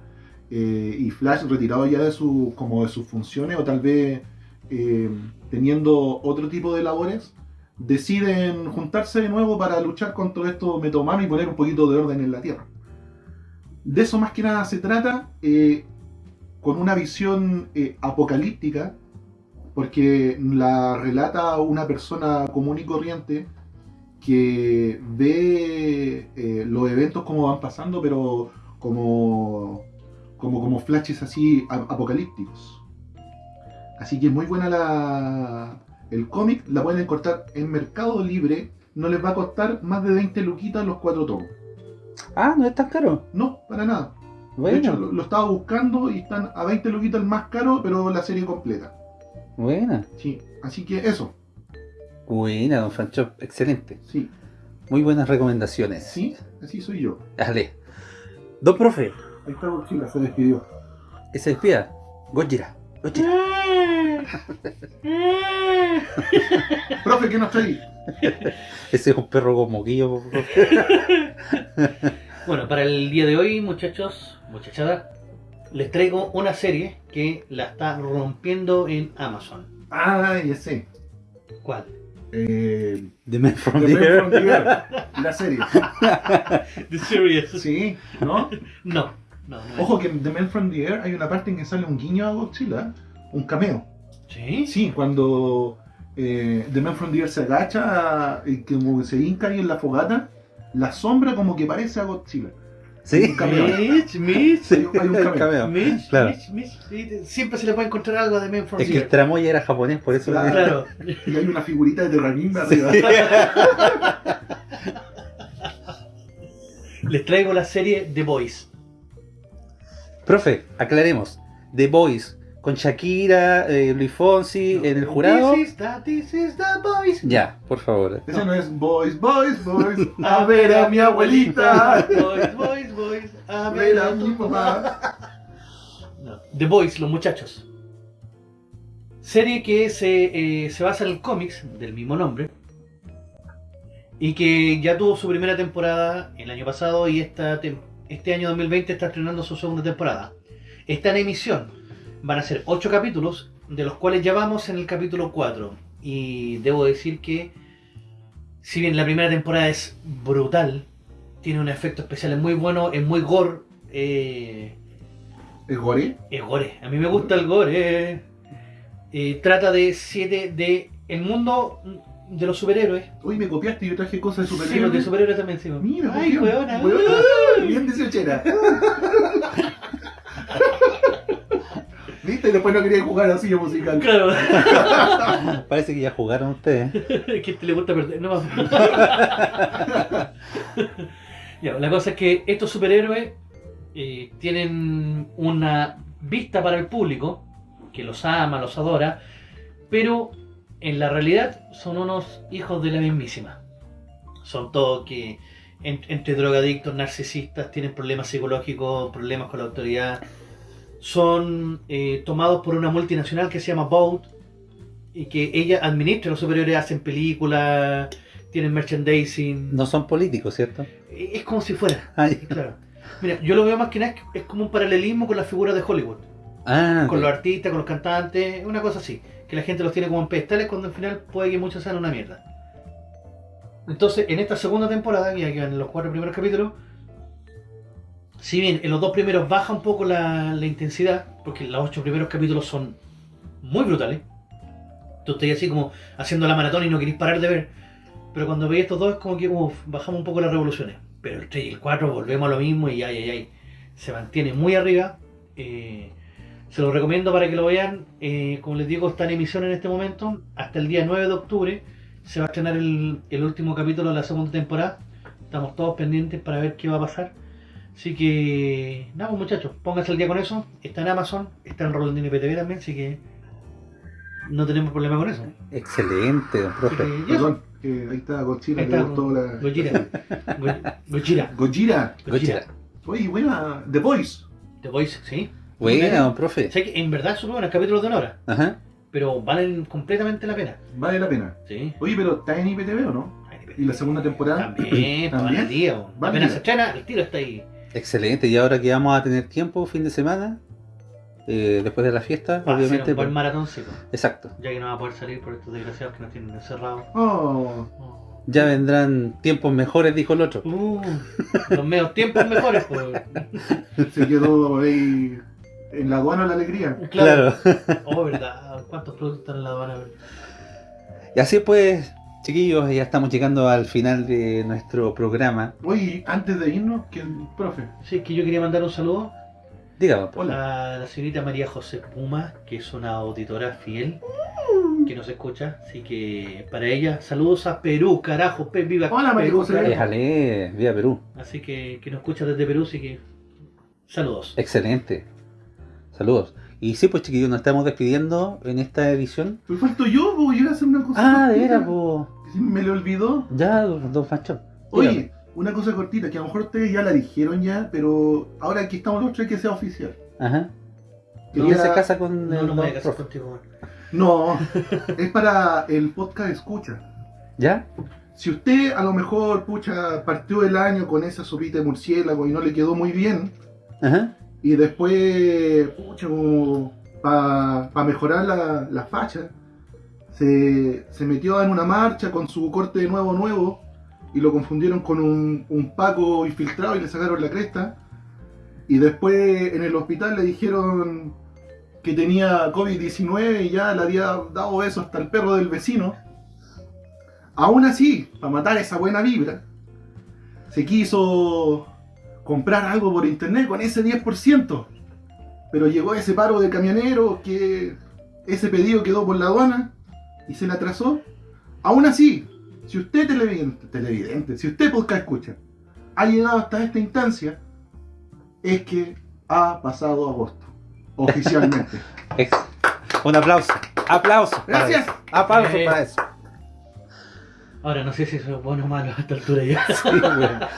eh, y Flash retirado ya de, su, como de sus funciones, o tal vez eh, teniendo otro tipo de labores, deciden juntarse de nuevo para luchar contra estos metahumanos y poner un poquito de orden en la Tierra. De eso más que nada se trata, eh, con una visión apocalíptica, porque la relata una persona común y corriente que ve eh, los eventos como van pasando, pero como, como, como flashes así apocalípticos. Así que muy buena la, el cómic, la pueden encontrar en Mercado Libre, no les va a costar más de 20 luquitas los cuatro tomos. Ah, no es tan caro. No, para nada. De hecho, Bueno, lo, lo estaba buscando y están a 20 luquitas el más caro, pero la serie completa. buena. Sí, así que eso, Buena, don Francho. Excelente. sí, Muy buenas recomendaciones. sí, así soy yo. Dale. Don profe, Ahí está Godzilla, se despidió. que se despida. Gojira. Gojira. Profe, ¿qué nos traí? Ese es un perro con moquillo, profe. Bueno, para el día de hoy, muchachos, muchachada, les traigo una serie que la está rompiendo en Amazon. Ah, ya sé. ¿Cuál? Eh, The Man from The the Man Air. from the Earth, la serie. The Series. Sí, ¿no? No, no, no. Ojo que en The Man from the Air hay una parte en que sale un guiño a Godzilla, un cameo. ¿Sí? Sí, cuando eh, The Man from the Air se agacha y como que se hinca ahí en la fogata, la sombra como que parece a Godzilla. Sí. Un cameo. Mitch, Mitch, Hay, hay un El cameo. cameo. Mitch, Claro. Mitch, Mitch. Sí, Siempre se le puede encontrar algo de Men from Es que el Zero. tramoya era japonés, por eso. Claro. Claro. Y hay una figurita de Terranimba arriba. Les traigo la serie The Boys. Profe, aclaremos. The Boys con Shakira, eh, Luis Fonsi en el jurado. This is the, this is the Boys. Ya, por favor. Ese no es Boys, Boys, Boys. A ver a mi abuelita. Boys, boys. A ver a tu mamá. No. The Boys, los muchachos. Serie que se, eh, se basa en el cómics del mismo nombre. Y que ya tuvo su primera temporada el año pasado y esta este año 2020 está estrenando su segunda temporada. Está en emisión. Van a ser 8 capítulos, de los cuales ya vamos en el capítulo 4. Y debo decir que, si bien la primera temporada es brutal, tiene un efecto especial muy bueno, es muy gore. eh, ¿Es gore? es gore. A mí me gusta el gore. Eh, trata de siete de el mundo de los superhéroes. Uy, me copiaste y yo traje cosas de Sí, los de superhéroes. superhéroes también sí. Mira, Ay, weona. bien, weona, bien 18 ¿Viste? Y después no quería jugar así musical. Claro. Parece que ya jugaron ustedes. que te le gusta perder. No. La cosa es que estos superhéroes eh, tienen una vista para el público que los ama, los adora, pero en la realidad son unos hijos de la mismísima. Son todos que en- entre drogadictos, narcisistas, tienen problemas psicológicos, problemas con la autoridad. Son eh, tomados por una multinacional que se llama Boat y que ella administra los superiores, hacen películas, tienen merchandising. No son políticos, ¿cierto? Es como si fuera. Ay. Claro. Mira, yo lo veo más que nada, es como un paralelismo con las figuras de Hollywood. Ah, Con los artistas, con los cantantes, una cosa así. Que la gente los tiene como en pedestales cuando al final puede que muchos sean una mierda. Entonces, en esta segunda temporada, ya que van los cuatro primeros capítulos, si bien en los dos primeros baja un poco la, la intensidad, porque los ocho primeros capítulos son muy brutales, tú estás así como haciendo la maratón y no querés parar de ver, Pero cuando veis estos dos es como que uf, bajamos un poco las revoluciones. Pero el 3 y el 4 volvemos a lo mismo y ay, ay, ay. Se mantiene muy arriba. Eh, se los recomiendo para que lo vean. Eh, como les digo, está en emisión en este momento. Hasta el día 9 de octubre se va a estrenar el, el último capítulo de la segunda temporada. Estamos todos pendientes para ver qué va a pasar. Así que, nada, pues, muchachos, pónganse al día con eso. Está en Amazon, está en Rolandino IPTV también, así que no tenemos problema con eso. Excelente, don Así profe. Que ahí está Godzilla, Ahí le está, gustó la... Gojira. Go- Gojira. Gojira. Gojira. Oye, buena. The Voice. The Voice, sí. Buena, don profe. Sé que en verdad son buenos capítulos de una hora, Ajá. pero valen completamente la pena. Vale la pena. Sí. Oye, pero ¿está en IPTV o no? ¿Y la segunda temporada? También, ¿También? al Apenas se estrena, el tiro está ahí. Excelente. Y ahora que vamos a tener tiempo, fin de semana, eh, después de la fiesta, Va a ser obviamente. un buen pues- maratoncito, Exacto. ya que no va a poder salir por estos desgraciados que nos tienen encerrados. Oh, Oh. Ya vendrán tiempos mejores, dijo el otro. Uh, los medios tiempos mejores, pues. se quedó ahí en la aduana la alegría. Claro. Oh, verdad. ¿Cuántos productos están en la aduana? Y así pues, chiquillos, ya estamos llegando al final de nuestro programa. Oye, antes de irnos, que el profe. Sí, es que yo quería mandar un saludo Dígame, profe. a la señorita María José Puma, que es una auditora fiel que nos escucha. Así que para ella, saludos a Perú, carajo, pe, viva Hola, María Perú, José. Déjale, vía Perú. Así que, que nos escucha desde Perú, así que saludos. Excelente. Saludos. Y sí, pues chiquillos, nos estamos despidiendo en esta edición. Pues falto yo, pues yo iba a hacer una cosa. Ah, de veras, pues. Me le olvidó. Ya, don don Fanchón. Oye, una cosa cortita, que a lo mejor ustedes ya la dijeron ya, pero ahora que estamos los tres, que sea oficial. Ajá. Quería- ¿Quién se casa con No, el no me casar contigo. No, es para el podcast escucha. ¿Ya? Si usted a lo mejor, pucha, partió el año con esa sopita de murciélago y no le quedó muy bien, Ajá. y después, pucha, para mejorar la, la facha, se, se metió en una marcha con su corte de nuevo nuevo y lo confundieron con un, un Paco infiltrado y le sacaron la cresta. Y después en el hospital le dijeron que tenía COVID-19 y ya le había dado besos hasta el perro del vecino. Aún así, para matar esa buena vibra, se quiso comprar algo por internet con ese 10%. Pero llegó ese paro de camioneros que ese pedido quedó por la aduana y se le atrasó. Aún así, si usted televidente, televidente, si usted podcast escucha, ha llegado hasta esta instancia, es que ha pasado agosto. Oficialmente. Un aplauso. Aplauso. para Gracias. eso. Aplauso Eh. para eso. Ahora no sé si eso es bueno o malo a esta altura ya. Sí.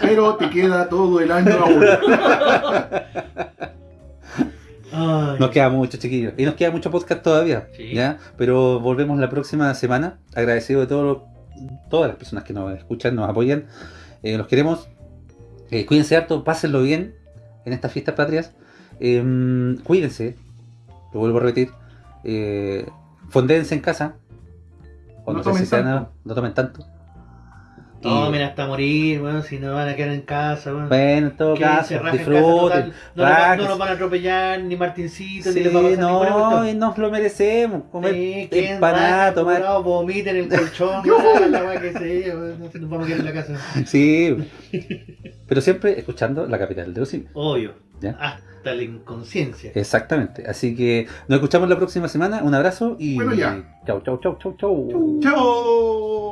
Pero te queda todo el año aún. Ay. Nos queda mucho, chiquillos. Y nos queda mucho podcast todavía. Sí. ¿ya? Pero volvemos la próxima semana. Agradecido de todo lo- todas las personas que nos escuchan, nos apoyan. Eh, los queremos. Eh, cuídense harto, pásenlo bien en estas fiestas patrias. Em, cuídense. Lo vuelvo a repetir. Eh, fondéense en casa. O No no, sé tomen tanto. no tomen tanto. Y- Tomen hasta morir, bueno, si no van a quedar en casa, bueno. Bueno, en todo Que caso, disfruten. total. No, no nos van a atropellar, ni Martincito, ni Sí, les va a pasar ninguna no, y nos lo merecemos. Comer Sí, empanada, tomar. vomiten en el colchón, la, que nos vamos a quedar en la casa. Sí. Pero siempre escuchando la capital de los simios. Obvio, ¿Ya? hasta la inconsciencia. Exactamente. Así que nos escuchamos la próxima semana. Un abrazo y. Bueno, ya. Chau, chau, chau, chau, chau. ¡Chao!